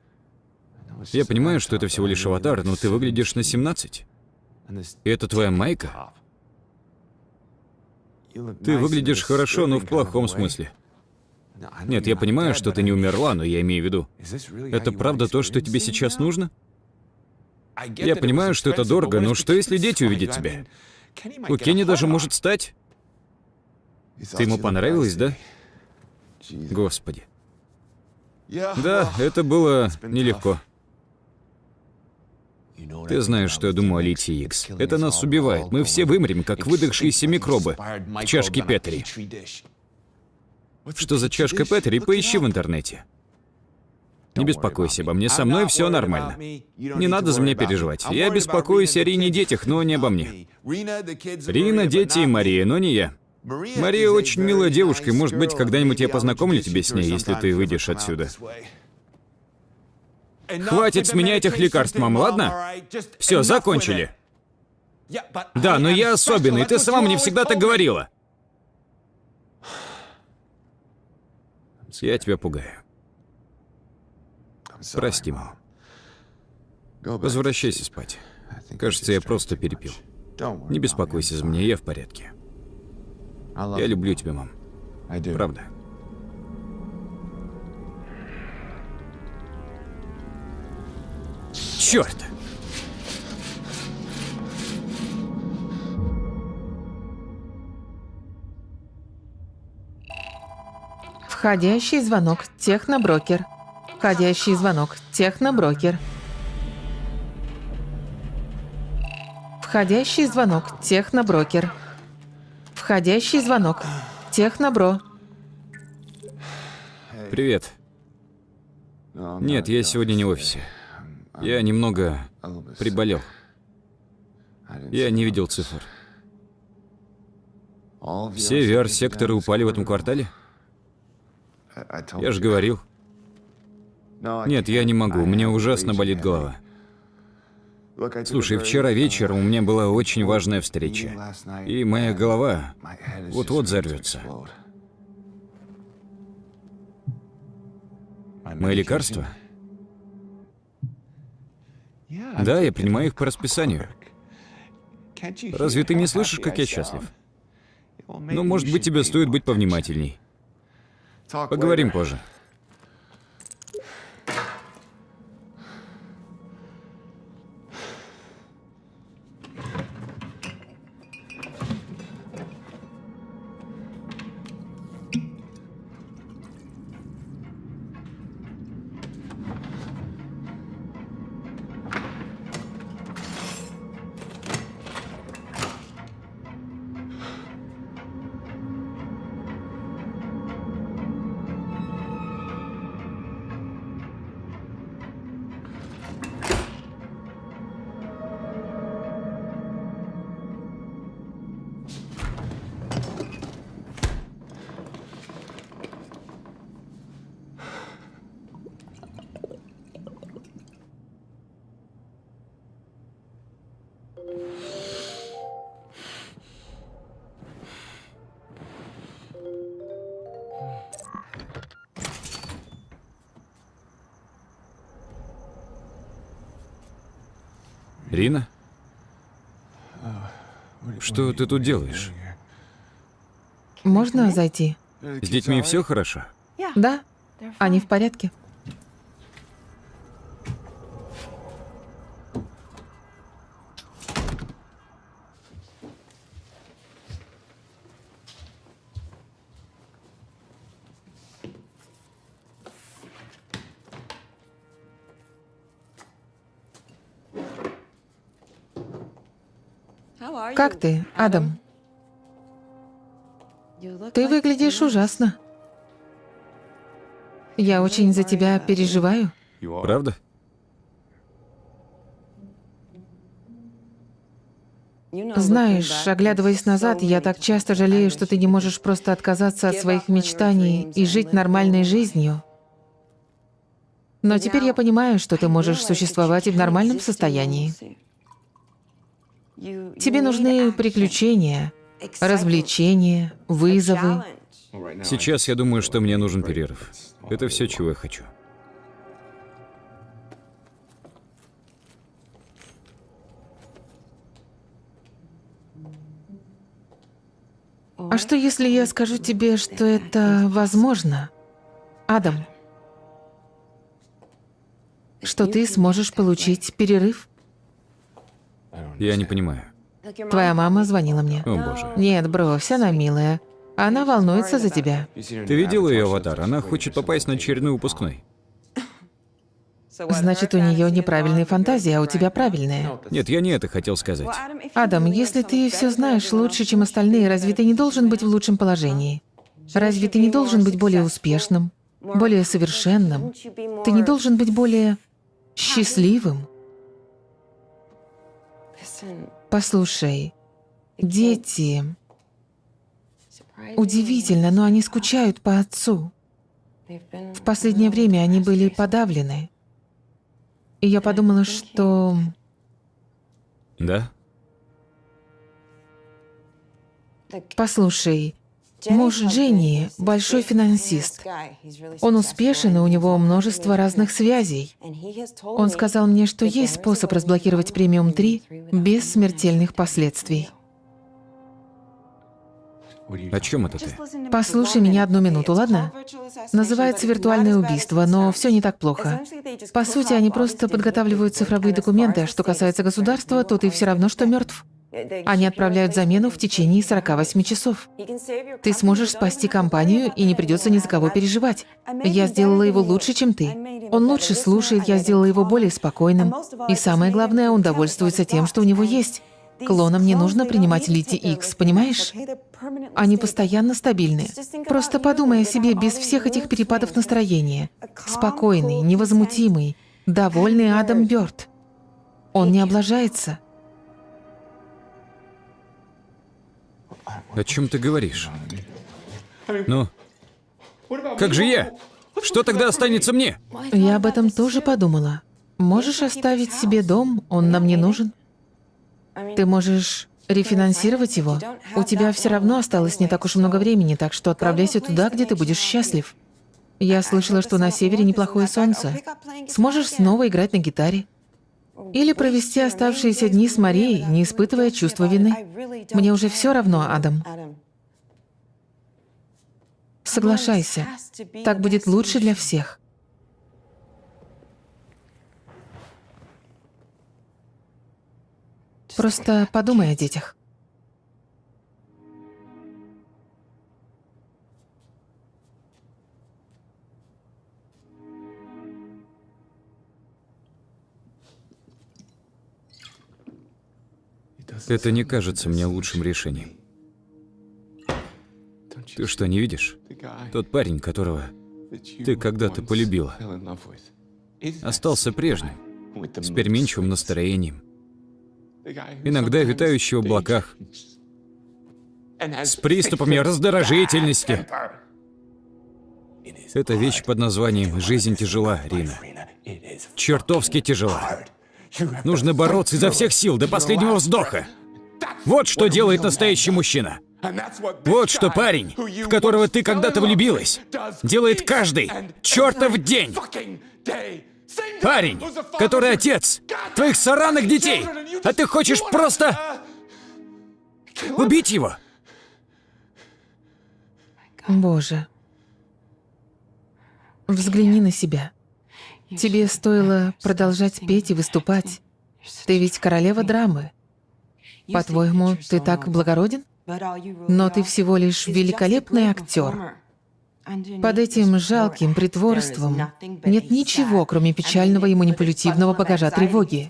Я понимаю, что это всего лишь аватар, но ты выглядишь на 17. И это твоя майка? Ты выглядишь хорошо, но в плохом смысле. Нет, я понимаю, что ты не умерла, но я имею в виду. Это правда то, что тебе сейчас нужно? Я понимаю, что это дорого, но что если дети увидят тебя? У Кенни даже может стать. Ты ему понравилась, да? Господи. Да, это было нелегко. Ты знаешь, что я думаю о литии Икс. Это нас убивает. Мы все вымрем, как выдохшиеся микробы в чашке Петри. Что за чашка Петри, поищи в интернете. Не беспокойся обо мне, со мной все нормально. Не надо за меня переживать. Я беспокоюсь о Рине и детях, но не обо мне. Рина, дети и Мария, но не я. Мария очень милая девушка, и, может быть, когда-нибудь я познакомлю тебя с ней, если ты выйдешь отсюда. Хватит с меня этих лекарств, мам, ладно? Все, закончили. Да, но я особенный, ты сама мне всегда так говорила. Я тебя пугаю. Прости, мам. Возвращайся спать. Кажется, я просто перепил. Не беспокойся за меня, я в порядке. Я люблю тебя, мам. Правда. Черт! Входящий звонок. Техноброкер. Входящий звонок. Техноброкер. Входящий звонок. Техноброкер. Входящий звонок. Технобро. Привет. Нет, я сегодня не в офисе. Я немного приболел. Я не видел цифр. Все VR-секторы упали в этом квартале? Я же говорил. Нет, я не могу, меня ужасно болит голова. Слушай, вчера вечером у меня была очень важная встреча. И моя голова вот-вот взорвется. Мои лекарства? Да, я принимаю их по расписанию. Разве ты не слышишь, как я счастлив? Ну, может быть, тебе стоит быть повнимательней. Поговорим позже. Что ты тут делаешь? Можно зайти? С детьми все хорошо? Да, они в порядке. Как ты, Адам? Ты выглядишь ужасно. Я очень за тебя переживаю. Правда? Знаешь, оглядываясь назад, я так часто жалею, что ты не можешь просто отказаться от своих мечтаний и жить нормальной жизнью. Но теперь я понимаю, что ты можешь существовать и в нормальном состоянии. Тебе нужны приключения, развлечения, вызовы. Сейчас я думаю, что мне нужен перерыв. Это все, чего я хочу. А что, если я скажу тебе, что это возможно? Адам, что ты сможешь получить перерыв? Я не понимаю. Твоя мама звонила мне. О боже. Нет, брось, она милая. Она волнуется за тебя. Ты видела ее аватар? Она хочет попасть на очередной выпускной. Значит, у нее неправильные фантазии, а у тебя правильные. Нет, я не это хотел сказать. Адам, если ты все знаешь лучше, чем остальные, разве ты не должен быть в лучшем положении? Разве ты не должен быть более успешным, более совершенным? Ты не должен быть более счастливым? Послушай, дети... Удивительно, но они скучают по отцу. В последнее время они были подавлены. И я подумала, что... Да? Послушай, муж Дженни — большой финансист. Он успешен, и у него множество разных связей. Он сказал мне, что есть способ разблокировать премиум 3 без смертельных последствий. О чем это ты? Послушай меня одну минуту, ладно? Называется виртуальное убийство, но все не так плохо. По сути, они просто подготавливают цифровые документы, а что касается государства, то ты все равно, что мертв. Они отправляют замену в течение 48 часов. Ты сможешь спасти компанию, и не придется ни за кого переживать. Я сделала его лучше, чем ты. Он лучше слушает, я сделала его более спокойным. И самое главное, он довольствуется тем, что у него есть. Клонам не нужно принимать лити X, понимаешь? Они постоянно стабильны. Просто подумай о себе без всех этих перепадов настроения. Спокойный, невозмутимый, довольный Адам Бёрд. Он не облажается. О чем ты говоришь? Ну, как же я? Что тогда останется мне? Я об этом тоже подумала. Можешь оставить себе дом, он нам не нужен. Ты можешь рефинансировать его. У тебя все равно осталось не так уж много времени, так что отправляйся туда, где ты будешь счастлив. Я слышала, что на севере неплохое солнце. Сможешь снова играть на гитаре. Или провести оставшиеся дни с Марией, не испытывая чувства вины. Мне уже все равно, Адам. Соглашайся. Так будет лучше для всех. Просто подумай о детях. Это не кажется мне лучшим решением. Ты что, не видишь? Тот парень, которого ты когда-то полюбила, остался прежним, с переменчивым настроением, иногда витающий в облаках, с приступами раздражительности. Это вещь под названием «Жизнь тяжела», Рина. Чертовски тяжела. Нужно бороться изо всех сил до последнего вздоха. Вот что делает настоящий мужчина. Вот что парень, в которого ты когда-то влюбилась, делает каждый чертов день. Парень, который отец твоих сараных детей, а ты хочешь просто убить его. Боже. Взгляни на себя. Тебе стоило продолжать петь и выступать. Ты ведь королева драмы. По-твоему, ты так благороден? Но ты всего лишь великолепный актер. Под этим жалким притворством нет ничего, кроме печального и манипулятивного багажа тревоги.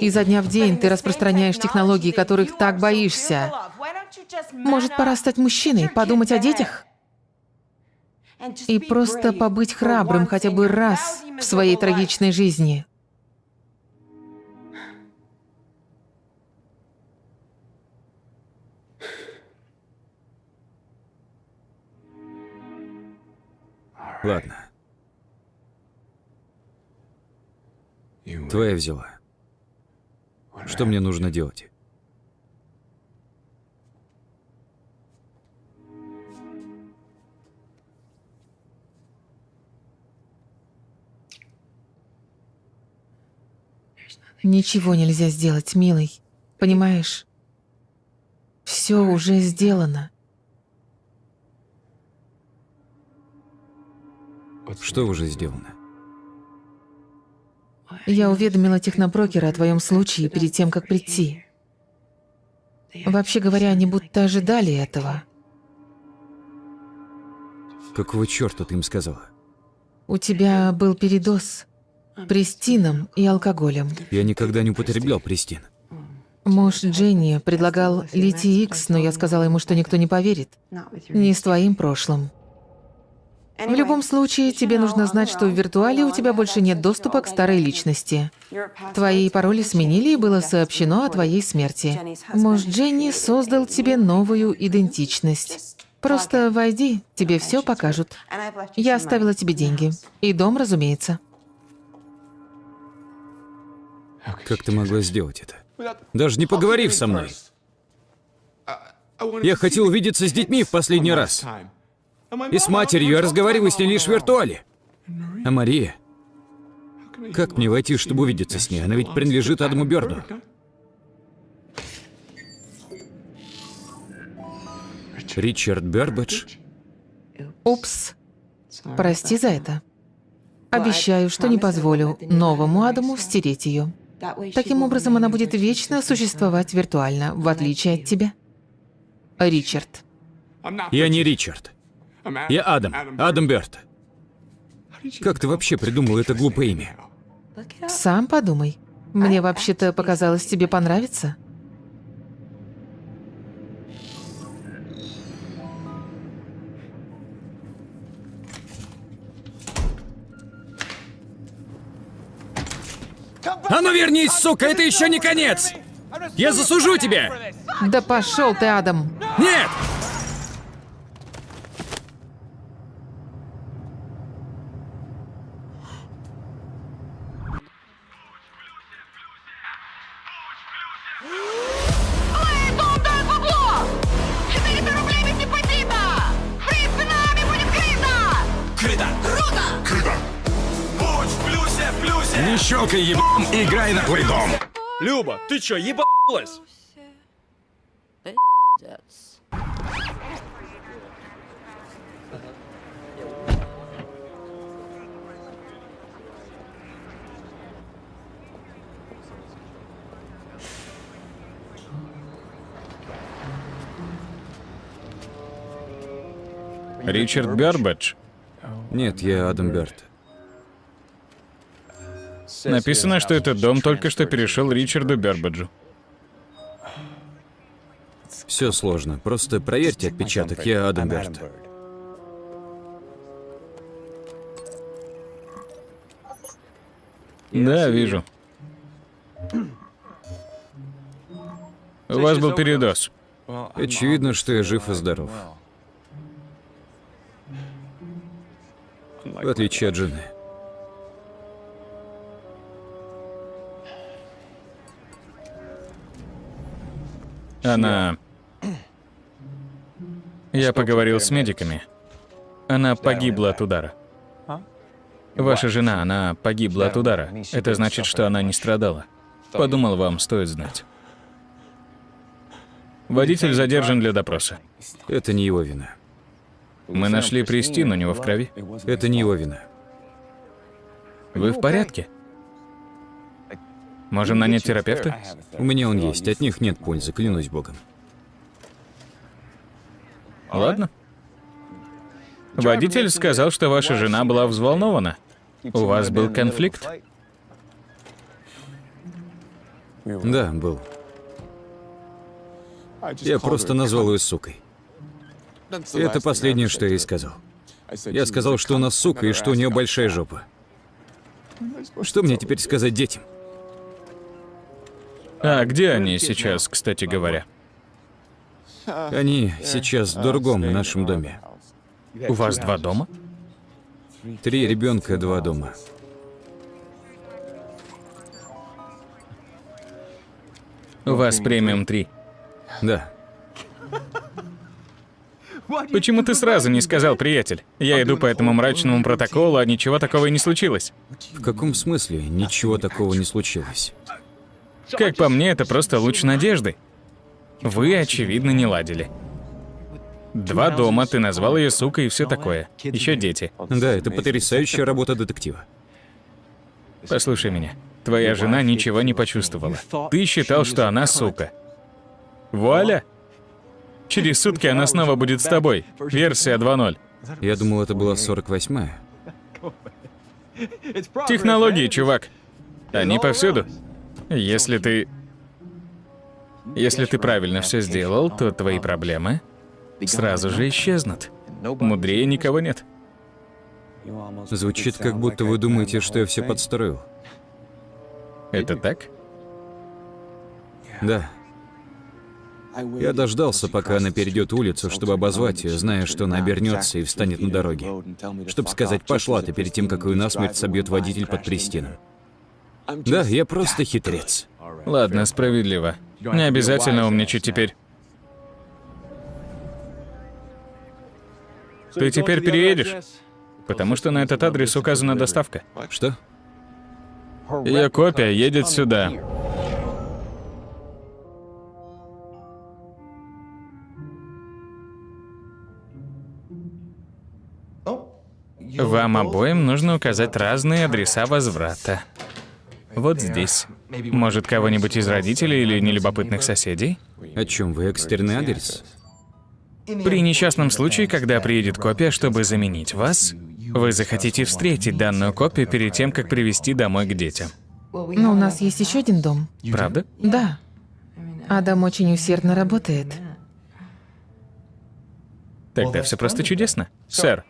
Изо дня в день ты распространяешь технологии, которых так боишься. Может, пора стать мужчиной, подумать о детях? И просто побыть храбрым хотя бы раз в своей трагичной жизни. Ладно. Твоя взяла. Что мне нужно делать? Ничего нельзя сделать, милый. Понимаешь? Все уже сделано. Что уже сделано? Я уведомила технопрокера о твоем случае перед тем, как прийти. Вообще говоря, они будто ожидали этого. Какого черта ты им сказала? У тебя был передоз престином и алкоголем. Я никогда не употреблял престин. Муж Дженни предлагал литий Икс, но я сказала ему, что никто не поверит. Не с твоим прошлым. В любом случае, тебе нужно знать, что в виртуале у тебя больше нет доступа к старой личности. Твои пароли сменили, и было сообщено о твоей смерти. Муж Дженни создал тебе новую идентичность. Просто войди, тебе все покажут. Я оставила тебе деньги. И дом, разумеется. Как ты могла сделать это? Даже не поговорив со мной. Я хотел увидеться с детьми в последний раз. И с матерью я разговариваю с ней лишь в виртуале. А Мария? Как мне войти, чтобы увидеться с ней? Она ведь принадлежит Адаму Бёрду. Ричард Бербадж? Упс. Прости за это. Обещаю, что не позволю новому Адаму стереть ее. Таким образом, она будет вечно существовать виртуально, в отличие от тебя. Ричард. Я не Ричард. Я Адам. Адам Бёрд. Как ты вообще придумал это глупое имя? Сам подумай. Мне вообще-то показалось, тебе понравится. А ну вернись, сука, это еще не конец! Я засужу тебя! Да пошел ты, Адам. Нет! Люба, ты чё, ебалась? Ричард Гарбадж. Нет, я Адам Бёрд. Написано, что этот дом только что перешел Ричарду Бербаджу. Все сложно. Просто проверьте отпечаток. Я Адам Бёрд. Да, вижу. У вас был передоз. Очевидно, что я жив и здоров. В отличие от жены. Она... Я поговорил с медиками. Она погибла от удара. Ваша жена, она погибла от удара. Это значит, что она не страдала. Подумал, вам стоит знать. Водитель задержан для допроса. Это не его вина. Мы нашли Престин у него в крови. Это не его вина. Вы в порядке? Можем нанять терапевта? У меня он есть, от них нет пользы, клянусь богом. Ладно. Водитель сказал, что ваша жена была взволнована. У вас был конфликт? Да, был. Я просто назвал ее сукой. Это последнее, что я ей сказал. Я сказал, что она сука и что у нее большая жопа. Что мне теперь сказать детям? А где они сейчас, кстати говоря? Они сейчас в другом нашем доме. У вас два дома? Три ребенка, два дома. У вас премиум 3. Да. Почему ты сразу не сказал, приятель? Я иду по этому мрачному протоколу, а ничего такого и не случилось. В каком смысле ничего такого не случилось? Как по мне, это просто луч надежды. Вы, очевидно, не ладили. Два дома, ты назвал ее сукой и все такое. Еще дети. Да, это потрясающая работа детектива. Послушай меня. Твоя жена ничего не почувствовала. Ты считал, что она сука. Вуаля! Через сутки она снова будет с тобой. Версия 2.0. Я думал, это была 48-я. Технологии, чувак. Они повсюду. Если ты... Если ты правильно все сделал, то твои проблемы сразу же исчезнут. Мудрее никого нет. Звучит, как будто вы думаете, что я все подстроил. Это так? Да. Я дождался, пока она перейдет улицу, чтобы обозвать ее, зная, что она обернется и встанет на дороге. Чтобы сказать «пошла ты» перед тем, как ее насмерть собьет водитель под Пристином. Да, я просто хитрец. Ладно, справедливо. Не обязательно умничать теперь. Ты теперь переедешь? Потому что на этот адрес указана доставка. Что? Ее копия едет сюда. Вам обоим нужно указать разные адреса возврата. Вот здесь. Может, кого-нибудь из родителей или нелюбопытных соседей? О чем вы? Экстренный адрес? При несчастном случае, когда приедет копия, чтобы заменить вас, вы захотите встретить данную копию перед тем, как привести домой к детям. Но у нас есть еще один дом. Правда? Да. Адам очень усердно работает. Тогда все просто чудесно. Сэр,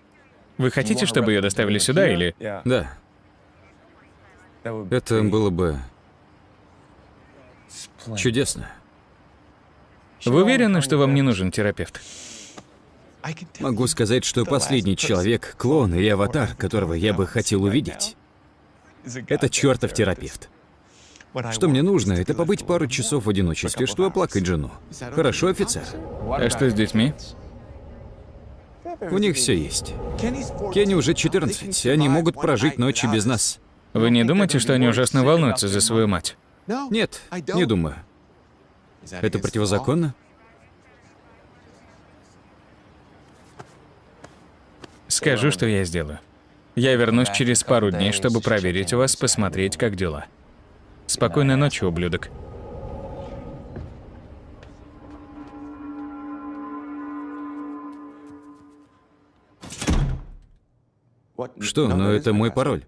вы хотите, чтобы ее доставили сюда или... Да. Это было бы чудесно. Вы уверены, что вам не нужен терапевт? Могу сказать, что последний человек, клон или аватар, которого я бы хотел увидеть, это чертов терапевт. Что мне нужно, это побыть пару часов в одиночестве, чтобы оплакать жену. Хорошо, офицер? А что с детьми? У них все есть. Кенни уже 14, и они могут прожить ночи без нас. Вы не думаете, что они ужасно волнуются за свою мать? Нет, не думаю. Это противозаконно? Скажу, что я сделаю. Я вернусь через пару дней, чтобы проверить вас, посмотреть, как дела. Спокойной ночи, ублюдок. Что? Но это мой пароль.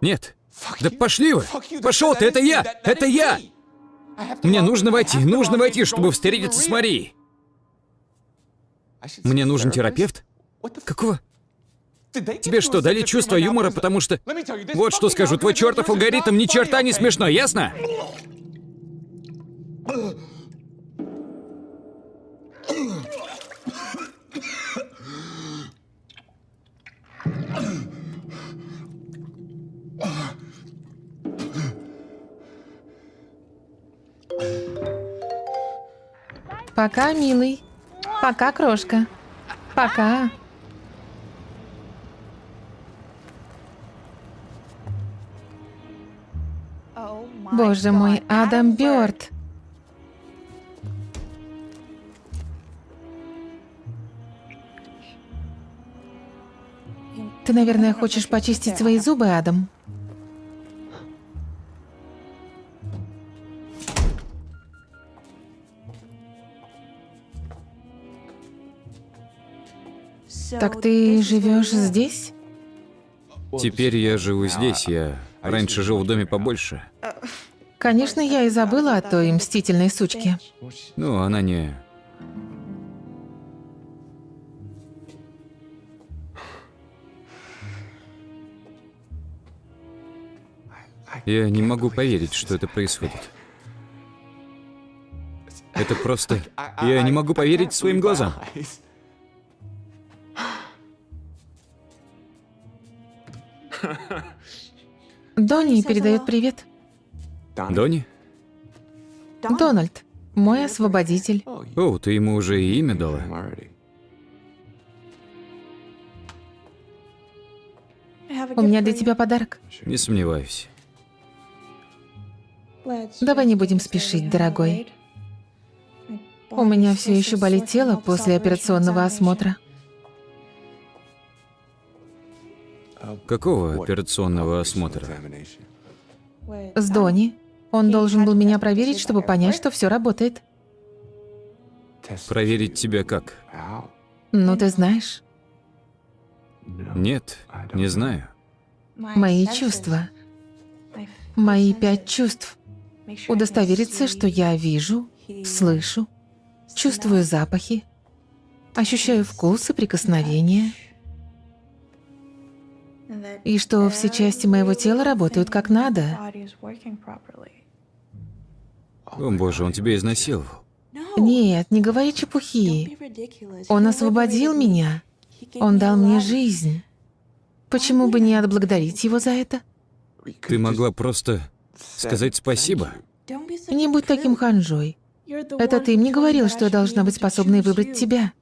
Нет. Да пошли вы! Пошел ты, это я! Это я! Мне нужно войти, нужно войти, чтобы встретиться с Марией. Мне нужен терапевт? Какого? Тебе что, дали чувство юмора, потому что... Вот что скажу, твой чертов алгоритм ни черта не смешно, ясно? Пока, милый. Пока, крошка. Пока. Боже мой, Адам Бёрд. Ты, наверное, хочешь почистить свои зубы, Адам? Так ты живешь здесь? Теперь я живу здесь, я раньше жил в доме побольше. Конечно, я и забыла о той мстительной сучке. Ну, она не... Я не могу поверить, что это происходит. Это просто... Я не могу поверить своим глазам. Донни передает привет. Донни? Дональд, мой освободитель. О, ты ему уже и имя дала. У меня для тебя подарок. Не сомневаюсь. Давай не будем спешить, дорогой. У меня все еще болит тело после операционного осмотра. Какого операционного осмотра? С Дони. Он должен был меня проверить, чтобы понять, что все работает. Проверить тебя как? Ну, ты знаешь, Нет, не знаю. мои чувства, мои пять чувств. Удостовериться, что я вижу, слышу, чувствую запахи, ощущаю вкус и прикосновения, и что все части моего тела работают как надо. О боже, он тебя изнасиловал. Нет, не говори чепухи. Он освободил меня. Он дал мне жизнь. Почему бы не отблагодарить его за это? Ты могла просто сказать спасибо. Не будь таким ханжой. Это ты мне говорил, что я должна быть способной выбрать тебя.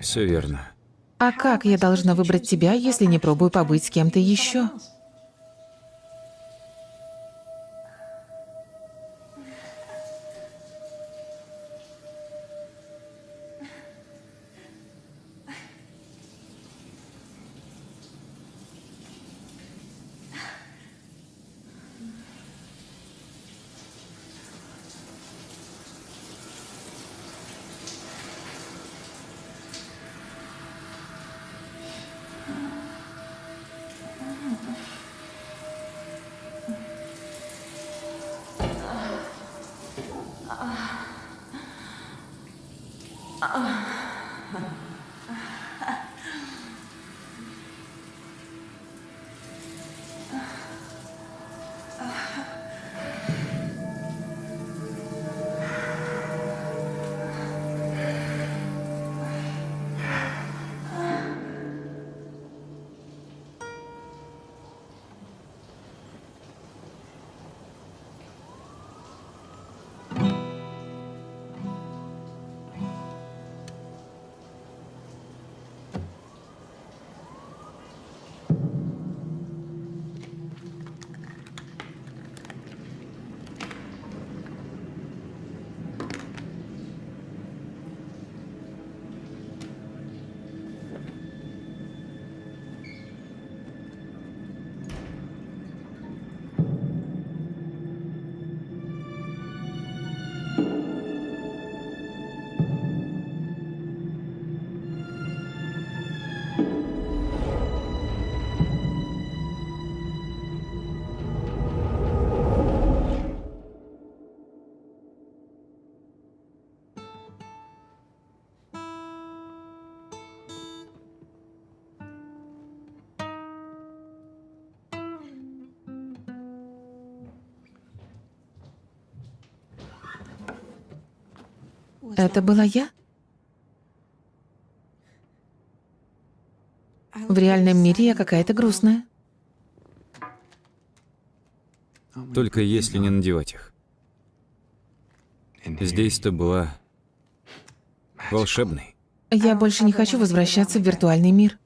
Все верно. А как я должна выбрать тебя, если не пробую побыть с кем-то еще? Это была я? В реальном мире я какая-то грустная. Только если не надевать их. Здесь ты была волшебной. Я больше не хочу возвращаться в виртуальный мир.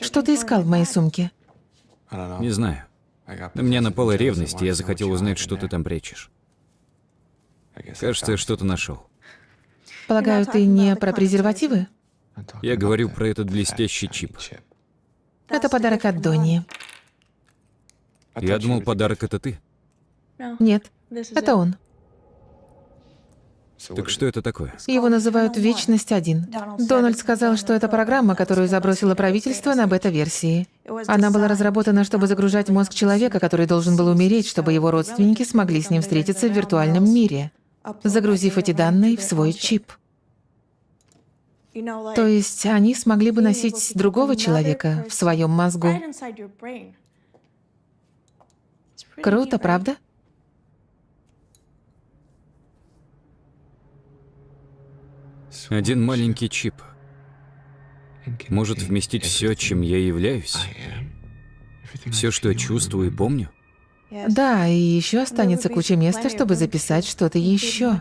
Что ты искал в моей сумке? Не знаю. На меня напала ревность, и я захотел узнать, что ты там прячешь. Кажется, я что-то нашел. Полагаю, ты не про презервативы? Я говорю про этот блестящий чип. Это подарок от Донни. Я думал, подарок это ты. Нет, это он. Так что это такое? Его называют «Вечность 1». Дональд сказал, что это программа, которую забросило правительство на бета-версии. Она была разработана, чтобы загружать мозг человека, который должен был умереть, чтобы его родственники смогли с ним встретиться в виртуальном мире, загрузив эти данные в свой чип. То есть они смогли бы носить другого человека в своем мозгу. Круто, правда? Один маленький чип может вместить все, чем я являюсь. Все, что я чувствую и помню. Да, и еще останется куча места, чтобы записать что-то еще.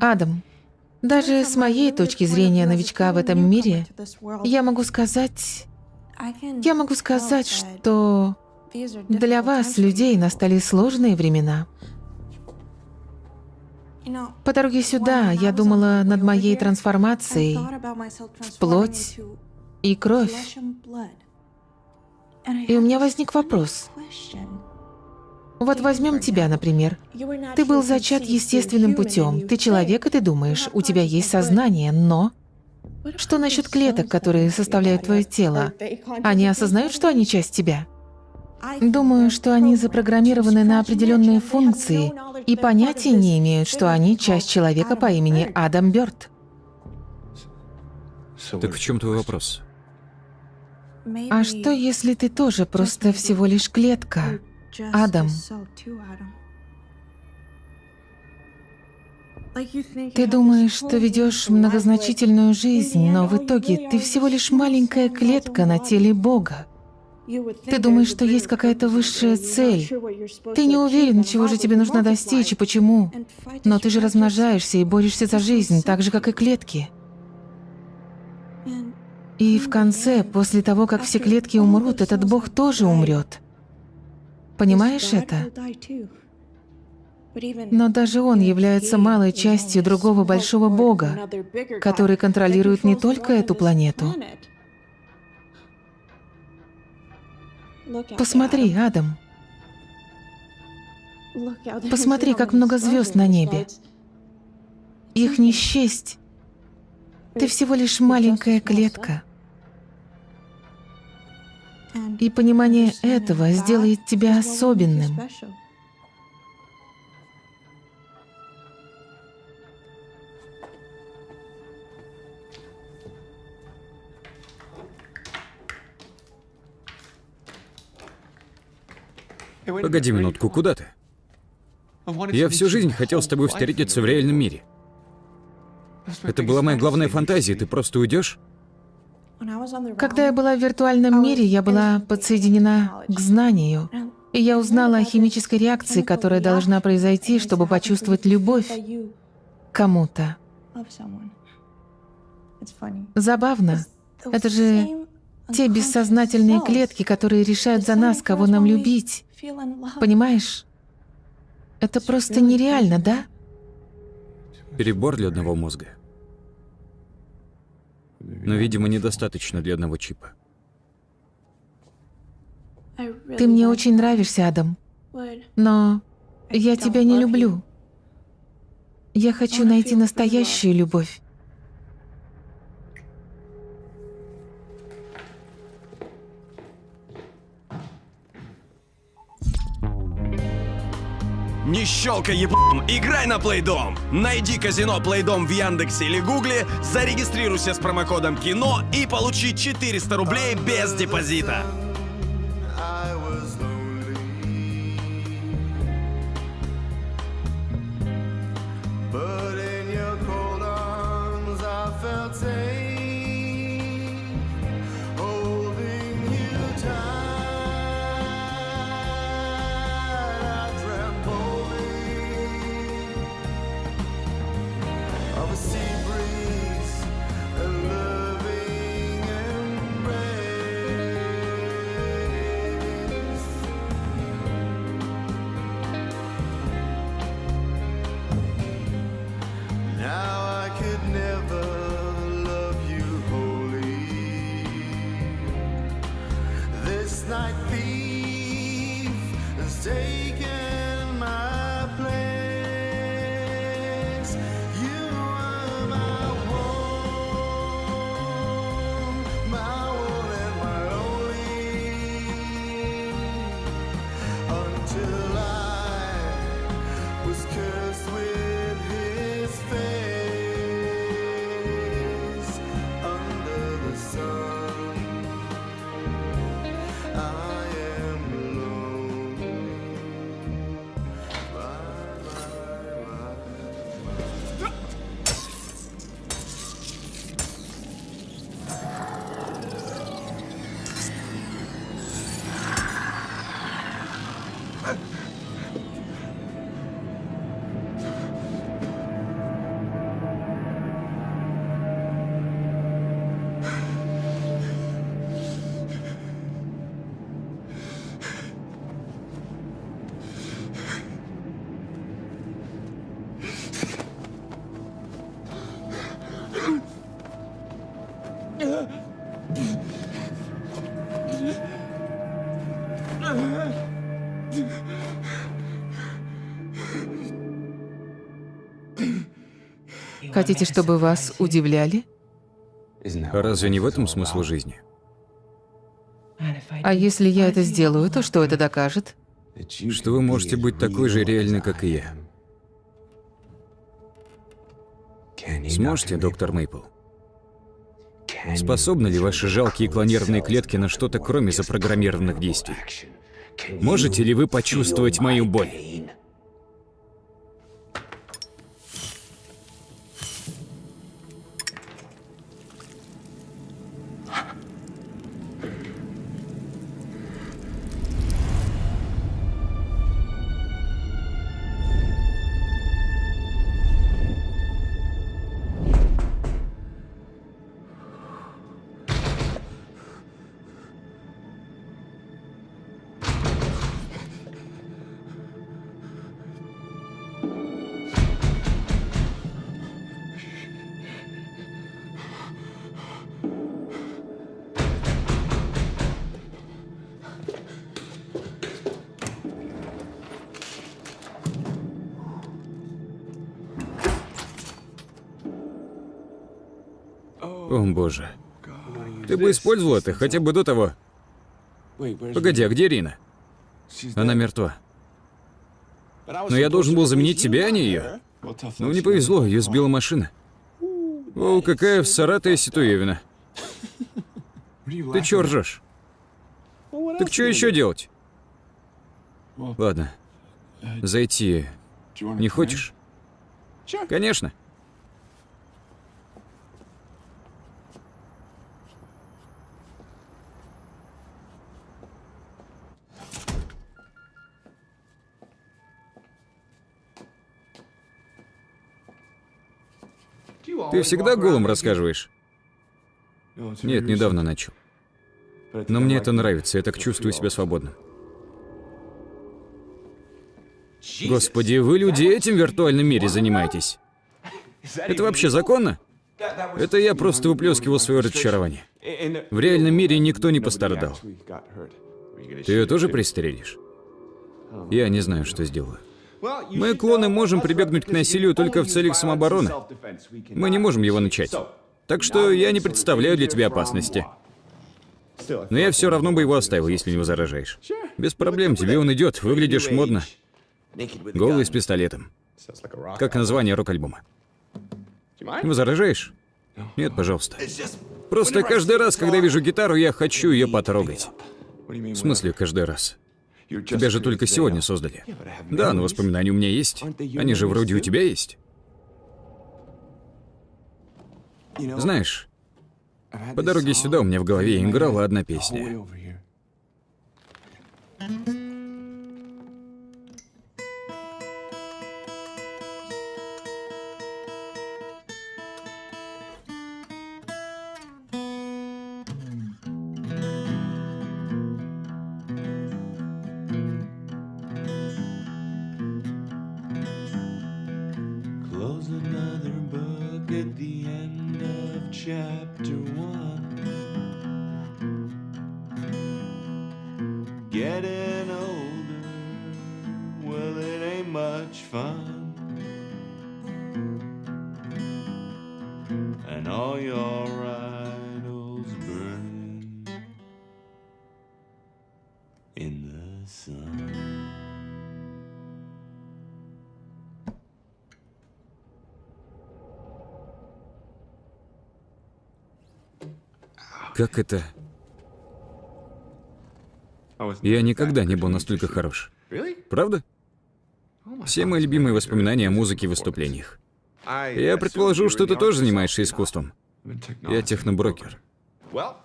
Адам, даже с моей точки зрения новичка в этом мире, я могу сказать, Я могу сказать, что для вас, людей, настали сложные времена. По дороге сюда я думала над моей трансформацией в плоть и кровь. И у меня возник вопрос. Вот возьмем тебя, например. Ты был зачат естественным путем. Ты человек, и ты думаешь, у тебя есть сознание, но... Что насчет клеток, которые составляют твое тело? Они осознают, что они часть тебя? Думаю, что они запрограммированы на определенные функции и понятия не имеют, что они часть человека по имени Адам Бёрд. Так в чем твой вопрос? А что, если ты тоже просто всего лишь клетка, Адам? Ты думаешь, что ведешь многозначительную жизнь, но в итоге ты всего лишь маленькая клетка на теле Бога. Ты думаешь, что есть какая-то высшая цель. Ты не уверен, чего же тебе нужно достичь и почему. Но ты же размножаешься и борешься за жизнь, так же, как и клетки. И в конце, после того, как все клетки умрут, этот Бог тоже умрет. Понимаешь это? Но даже Он является малой частью другого большого Бога, который контролирует не только эту планету. Посмотри, Адам. Посмотри, как много звезд на небе. Их не счесть. Ты всего лишь маленькая клетка. И понимание этого сделает тебя особенным. Погоди минутку, куда ты? Я всю жизнь хотел с тобой встретиться в реальном мире. Это была моя главная фантазия, ты просто уйдешь? Когда я была в виртуальном мире, я была подсоединена к знанию. И я узнала о химической реакции, которая должна произойти, чтобы почувствовать любовь кому-то. Забавно. Это же те бессознательные клетки, которые решают за нас, кого нам любить. Понимаешь? Это просто нереально, да? Перебор для одного мозга. Но, видимо, недостаточно для одного чипа. Ты мне очень нравишься, Адам. Но я тебя не люблю. Я хочу найти настоящую любовь. Не щелкай еблом, играй на Плейдом! Найди казино Плейдом в Яндексе или Гугле, зарегистрируйся с промокодом КИНО и получи 400 рублей без депозита. But in your cold arms I felt safe, Хотите, чтобы вас удивляли? А разве не в этом смысл жизни? А если я это сделаю, то что это докажет? Что вы можете быть такой же реальной, как и я. Сможете, доктор Мейпл? Способны ли ваши жалкие клонированные клетки на что-то, кроме запрограммированных действий? Можете ли вы почувствовать мою боль? Бы использовал это хотя бы до того. Погоди, а где Рина? Она мертва. Но я должен был заменить тебя, а не ее. Ну, не повезло, ее сбила машина. О, какая в Саратове Ситуевина. Ты чё ржешь? Так что еще делать? Ладно. Зайти не хочешь? Конечно. Ты всегда голым рассказываешь? Нет, недавно начал. Но мне это нравится, я так чувствую себя свободным. Господи, вы люди этим в виртуальном мире занимаетесь? Это вообще законно? Это я просто выплескивал свое разочарование. В реальном мире никто не пострадал. Ты ее тоже пристрелишь? Я не знаю, что сделаю. Мы, клоны, можем прибегнуть к насилию только в целях самообороны. Мы не можем его начать. Так что я не представляю для тебя опасности. Но я все равно бы его оставил, если не возражаешь. Без проблем, тебе он идет, выглядишь модно. Голый с пистолетом. Как название рок-альбома. Не возражаешь? Нет, пожалуйста. Просто каждый раз, когда вижу гитару, я хочу ее потрогать. В смысле, каждый раз? Тебя же только сегодня создали. Да, но воспоминания у меня есть. Они же вроде у тебя есть. Знаешь, по дороге сюда у меня в голове играла одна песня. Как это? Я никогда не был настолько хорош. Правда? Все мои любимые воспоминания о музыке и выступлениях. Я предположу, что ты тоже занимаешься искусством. Я техноброкер.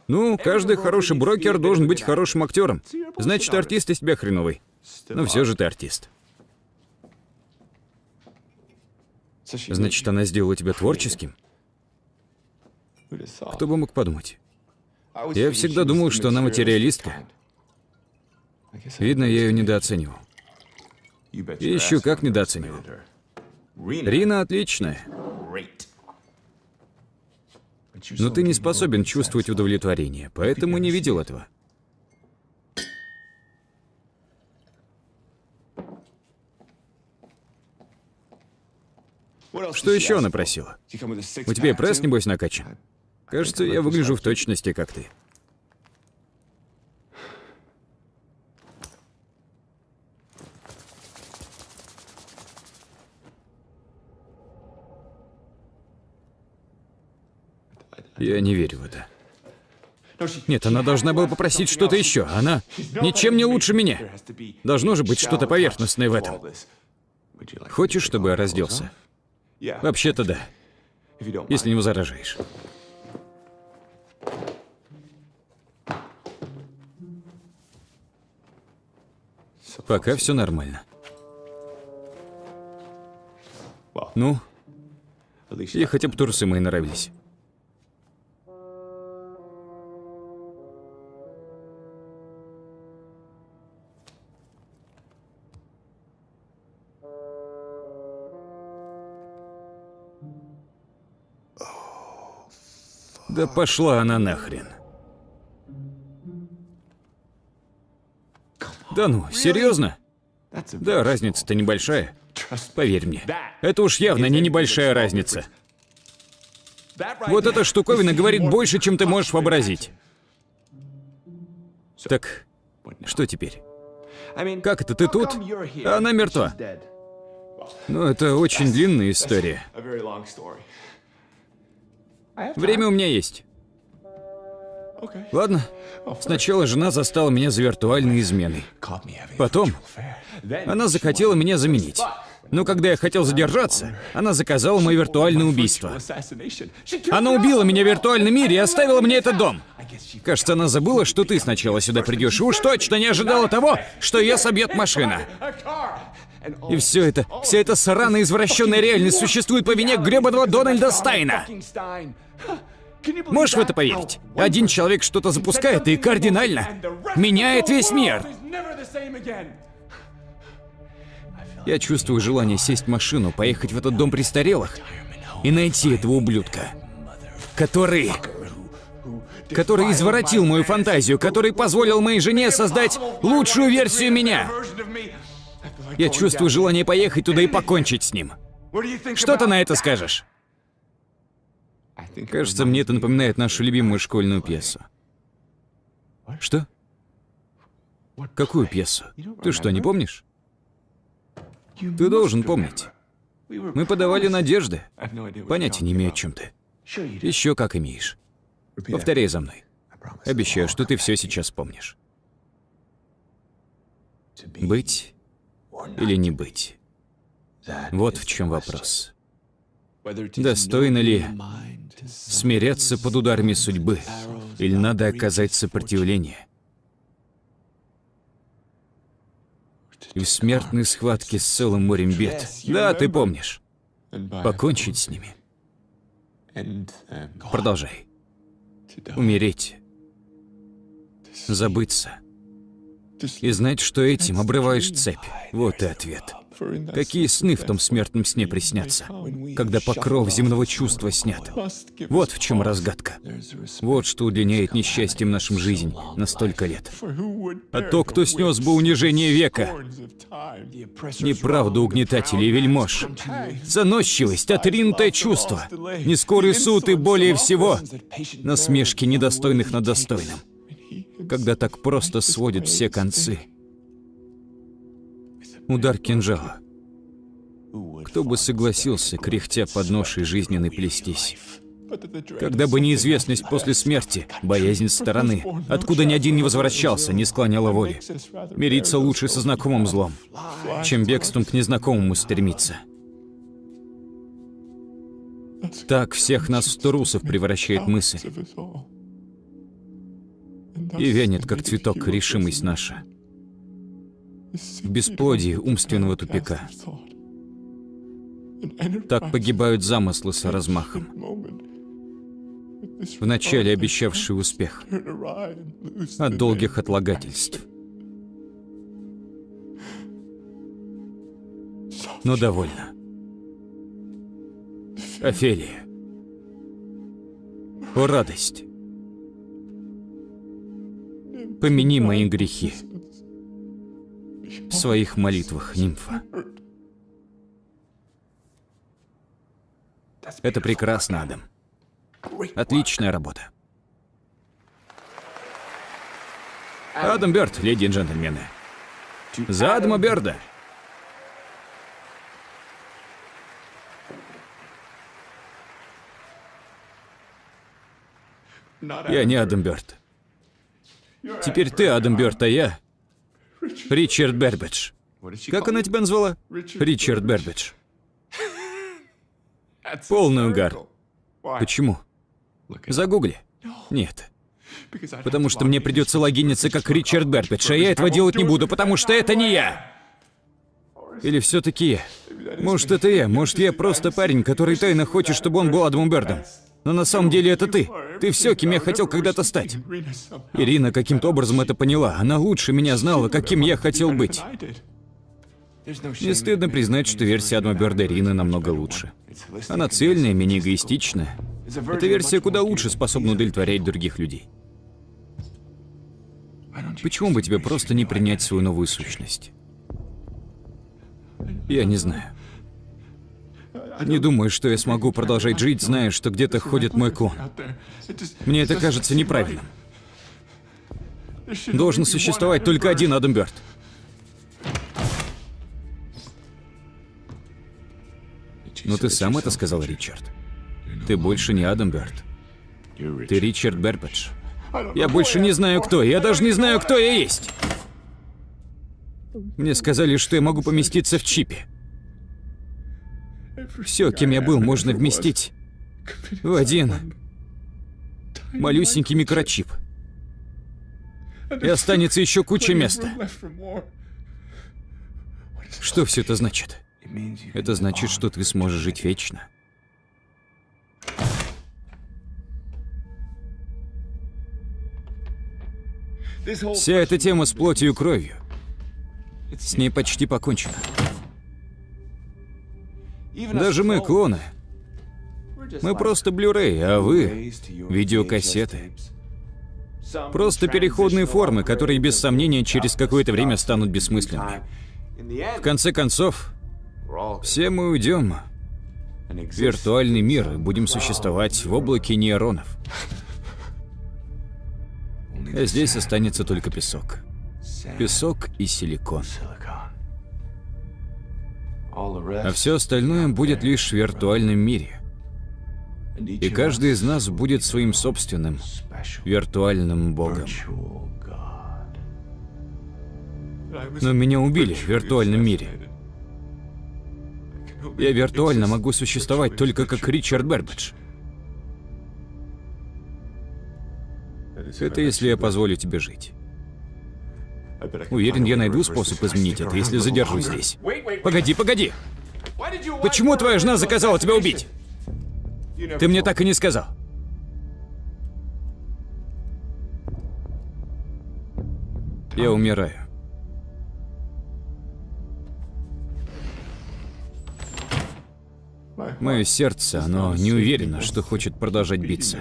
Ну, каждый хороший брокер должен быть хорошим актером. Значит, артист из тебя хреновый. Но все же ты артист. Значит, она сделала тебя творческим? Кто бы мог подумать? Я всегда думал, что она материалистка. Видно, я ее недооценивал. И еще как недооценивал. Рина отличная. Но ты не способен чувствовать удовлетворение, поэтому не видел этого. Что еще она просила? У тебя и пресс, небось, накачан? Кажется, я выгляжу в точности, как ты. Я не верю в это. Нет, она должна была попросить что-то еще. Она ничем не лучше меня. Должно же быть что-то поверхностное в этом. Хочешь, чтобы я разделся? Вообще-то да. Если не возражаешь. Пока все нормально. Ну, и хотя бы трусы мои нравились. Да пошла она нахрен. Да ну, серьезно? Да, разница-то небольшая. Поверь мне. Это уж явно не небольшая разница. Вот эта штуковина говорит больше, чем ты можешь вообразить. Так, что теперь? Как это ты тут, а она мертва? Ну, это очень длинная история. Время у меня есть. Ладно. Сначала жена застала меня за виртуальной изменой. Потом она захотела меня заменить. Но когда я хотел задержаться, она заказала мое виртуальное убийство. Она убила меня в виртуальном мире и оставила мне этот дом. Кажется, она забыла, что ты сначала сюда придешь, и уж точно не ожидала того, что ее собьет машина. И все это, вся эта сраная извращенная реальность существует по вине гребаного Дональда Стайна. Можешь в это поверить? Один человек что-то запускает и кардинально меняет весь мир. Я чувствую желание сесть в машину, поехать в этот дом престарелых и найти этого ублюдка, который... который изворотил мою фантазию, который позволил моей жене создать лучшую версию меня. Я чувствую желание поехать туда и покончить с ним. Что ты на это скажешь? Кажется, мне это напоминает нашу любимую школьную пьесу. Что? Какую пьесу? Ты что, не помнишь? Ты должен помнить. Мы подавали надежды. Понятия не имею, о чем ты. Еще как имеешь. Повторяй за мной. Обещаю, что ты все сейчас помнишь. Быть или не быть? Вот в чем вопрос. Достойно ли смиряться под ударами судьбы, или надо оказать сопротивление? И в смертной схватке с целым морем бед. Да, ты помнишь. Покончить с ними. Продолжай. Умереть. Забыться. И знать, что этим обрываешь цепь. Вот и ответ. Какие сны в том смертном сне приснятся, когда покров земного чувства снят? Вот в чем разгадка. Вот что удлиняет несчастьем нашим жизнь на столько лет. А то, кто снес бы унижение века, неправда угнетателей и вельмож, заносчивость, отринутое чувство, нескорый суд и более всего насмешки недостойных над достойным. Когда так просто сводят все концы — Удар кинжала. Кто бы согласился, кряхтя под ношей жизненной плестись? Когда бы неизвестность после смерти, боязнь стороны, откуда ни один не возвращался, не склоняла воли. Мириться лучше со знакомым злом, чем бегством к незнакомому стремиться. Так всех нас в трусов превращает мысль. И вянет, как цветок, решимость наша в бесплодии умственного тупика. Так погибают замыслы с размахом. Вначале обещавший успех от долгих отлагательств. Но довольно. Офелия. О, радость! Помяни мои грехи в своих молитвах, нимфа. Это прекрасно, Адам. Отличная работа. Адам Бёрд, леди и джентльмены. За Адама Бёрда. Я не Адам Бёрд. Теперь ты Адам Бёрд, а я Ричард Бербидж. Как она тебя назвала? Ричард Бербидж. Полный угар. Почему? Загугли. Нет. Потому что мне придется логиниться как Ричард Бербидж, а я этого делать не буду, потому что это не я. Или все-таки я? Может, это я, может, я просто парень, который тайно хочет, чтобы он был Адамом Бёрдом. Но на самом деле это ты. Ты все, кем я хотел когда-то стать. Ирина каким-то образом это поняла. Она лучше меня знала, каким я хотел быть. Не стыдно признать, что версия Адама Бёрда Ирины намного лучше. Она цельная, менее эгоистичная. Эта версия куда лучше способна удовлетворять других людей. Почему бы тебе просто не принять свою новую сущность? Я не знаю. Не думаю, что я смогу продолжать жить, зная, что где-то ходит мой клон. Мне это кажется неправильным. Должен существовать только один Адам Бёрд. Но ты сам это сказал, Ричард. Ты больше не Адам Бёрд. Ты Ричард Бербедж. Я больше не знаю, кто. Я даже не знаю, кто я есть. Мне сказали, что я могу поместиться в чипе. Все, кем я был, можно вместить в один малюсенький микрочип. И останется еще куча места. Что все это значит? Это значит, что ты сможешь жить вечно. Вся эта тема с плотью и кровью. С ней почти покончено. Даже мы клоны. Мы просто Blu-ray, а вы — видеокассеты. Просто переходные формы, которые без сомнения через какое-то время станут бессмысленными. В конце концов, все мы уйдем в виртуальный мир и будем существовать в облаке нейронов. А здесь останется только песок. Песок и силикон. А все остальное будет лишь в виртуальном мире. И каждый из нас будет своим собственным виртуальным богом. Но меня убили в виртуальном мире. Я виртуально могу существовать только как Ричард Бербидж. Это если я позволю тебе жить. Уверен, я найду способ изменить это, если задержусь здесь. Погоди, погоди! Почему твоя жена заказала тебя убить? Ты мне так и не сказал. Я умираю. Мое сердце, оно не уверено, что хочет продолжать биться.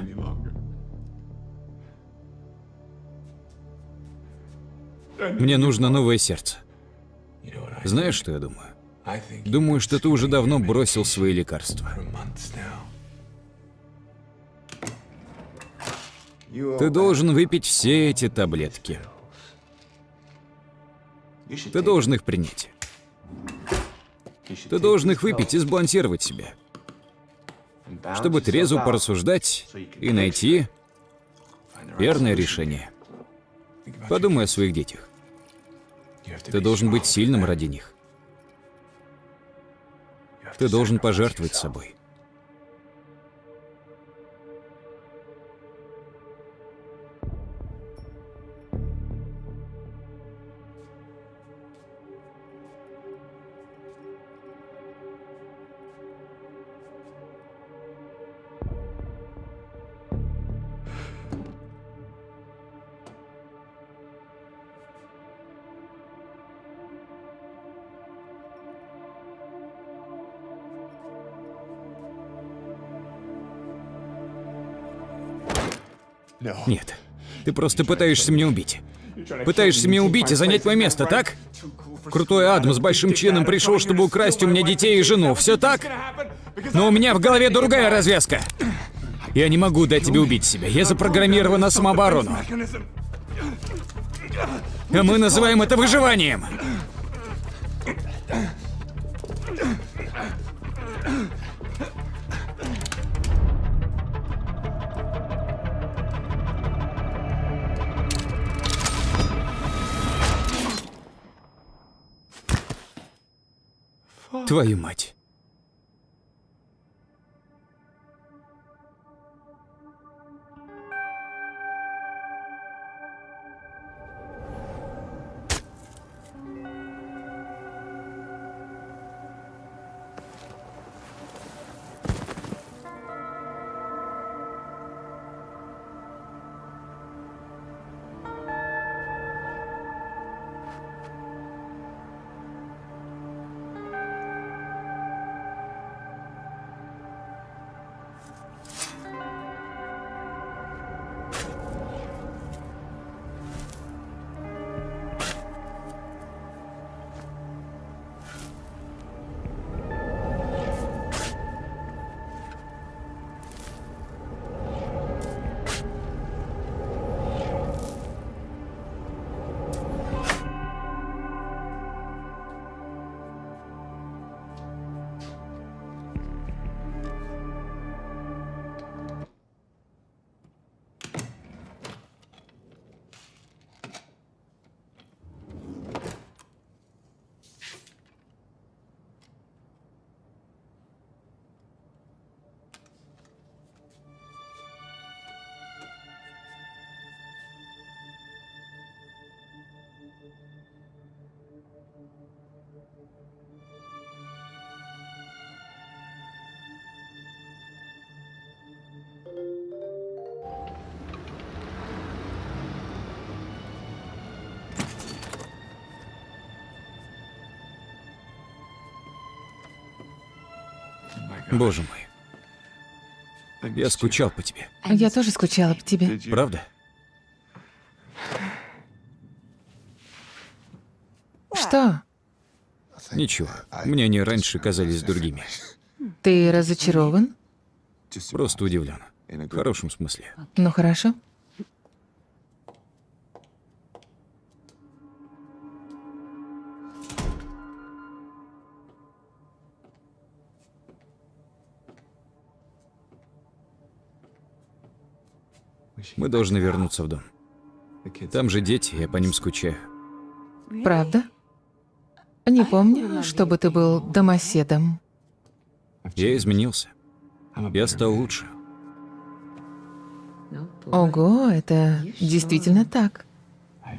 Мне нужно новое сердце. Знаешь, что я думаю? Думаю, что ты уже давно бросил свои лекарства. Ты должен выпить все эти таблетки. Ты должен их принять. Ты должен их выпить и сбалансировать себя. Чтобы трезво порассуждать и найти верное решение. Подумай о своих детях. Ты должен быть сильным ради них. Ты должен пожертвовать собой. Ты просто пытаешься меня убить. Пытаешься меня убить и занять мое место, так? Крутой Адам с большим членом пришел, чтобы украсть у меня детей и жену. Все так? Но у меня в голове другая развязка. Я не могу дать тебе убить себя. Я запрограммирован на самооборону. А мы называем это выживанием. Твою мать. Боже мой. Я скучал по тебе. Я тоже скучала по тебе. Правда? Что? Ничего. Мне они раньше казались другими. Ты разочарован? Просто удивлен. В хорошем смысле. Ну хорошо. Мы должны вернуться в дом. Там же дети, я по ним скучаю. Правда? Не помню, чтобы ты был домоседом. Я изменился. Я стал лучше. Ого, это действительно так.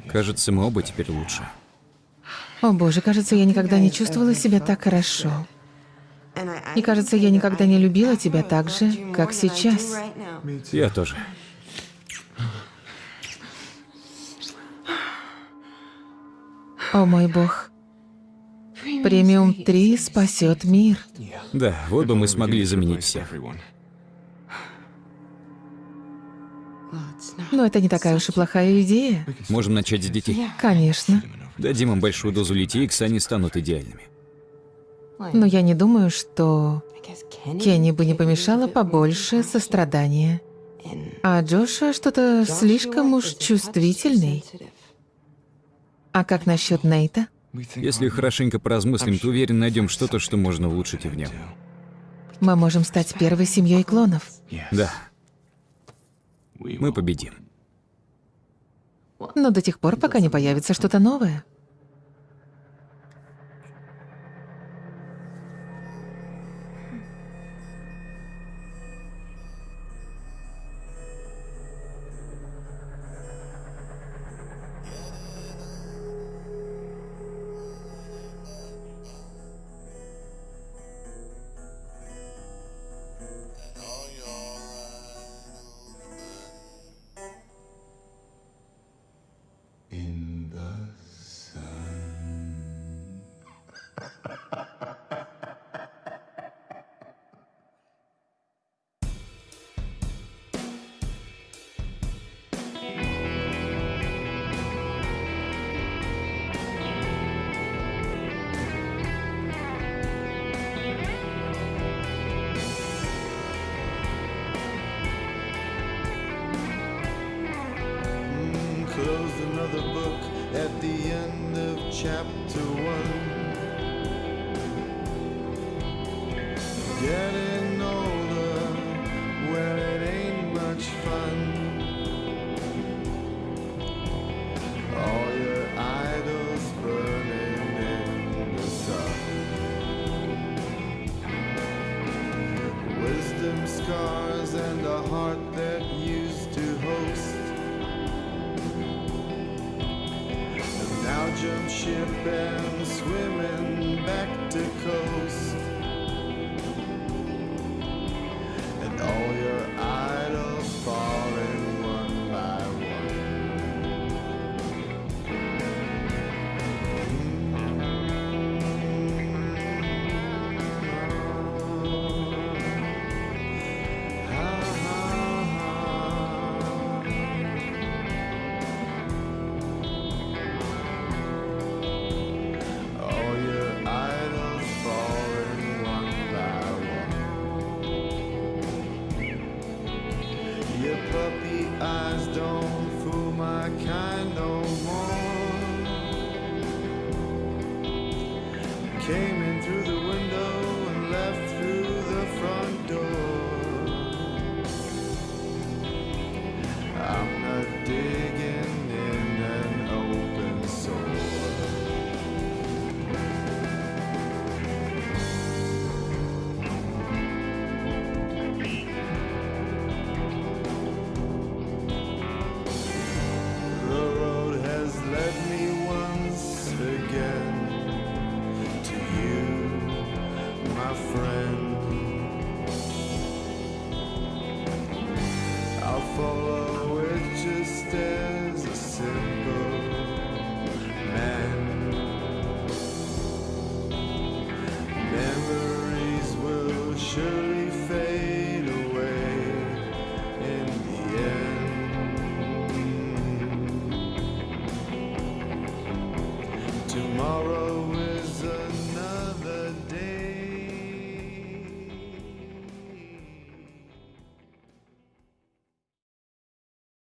Кажется, мы оба теперь лучше. О боже, кажется, я никогда не чувствовала себя так хорошо. И кажется, я никогда не любила тебя так же, как сейчас. Я тоже. О мой бог. Премиум 3 спасет мир. Да, вот бы мы смогли заменить всех. Но это не такая уж и плохая идея. Можем начать с детей. Конечно. Дадим им большую дозу литикс, они станут идеальными. Но я не думаю, что Кенни бы не помешало побольше сострадания. А Джоша что-то слишком уж чувствительный. А как насчет Нейта? Если хорошенько поразмыслим, то уверен, найдем что-то, что можно улучшить и в нем. Мы можем стать первой семьей клонов. Да. Мы победим. Но до тех пор, пока не появится что-то новое.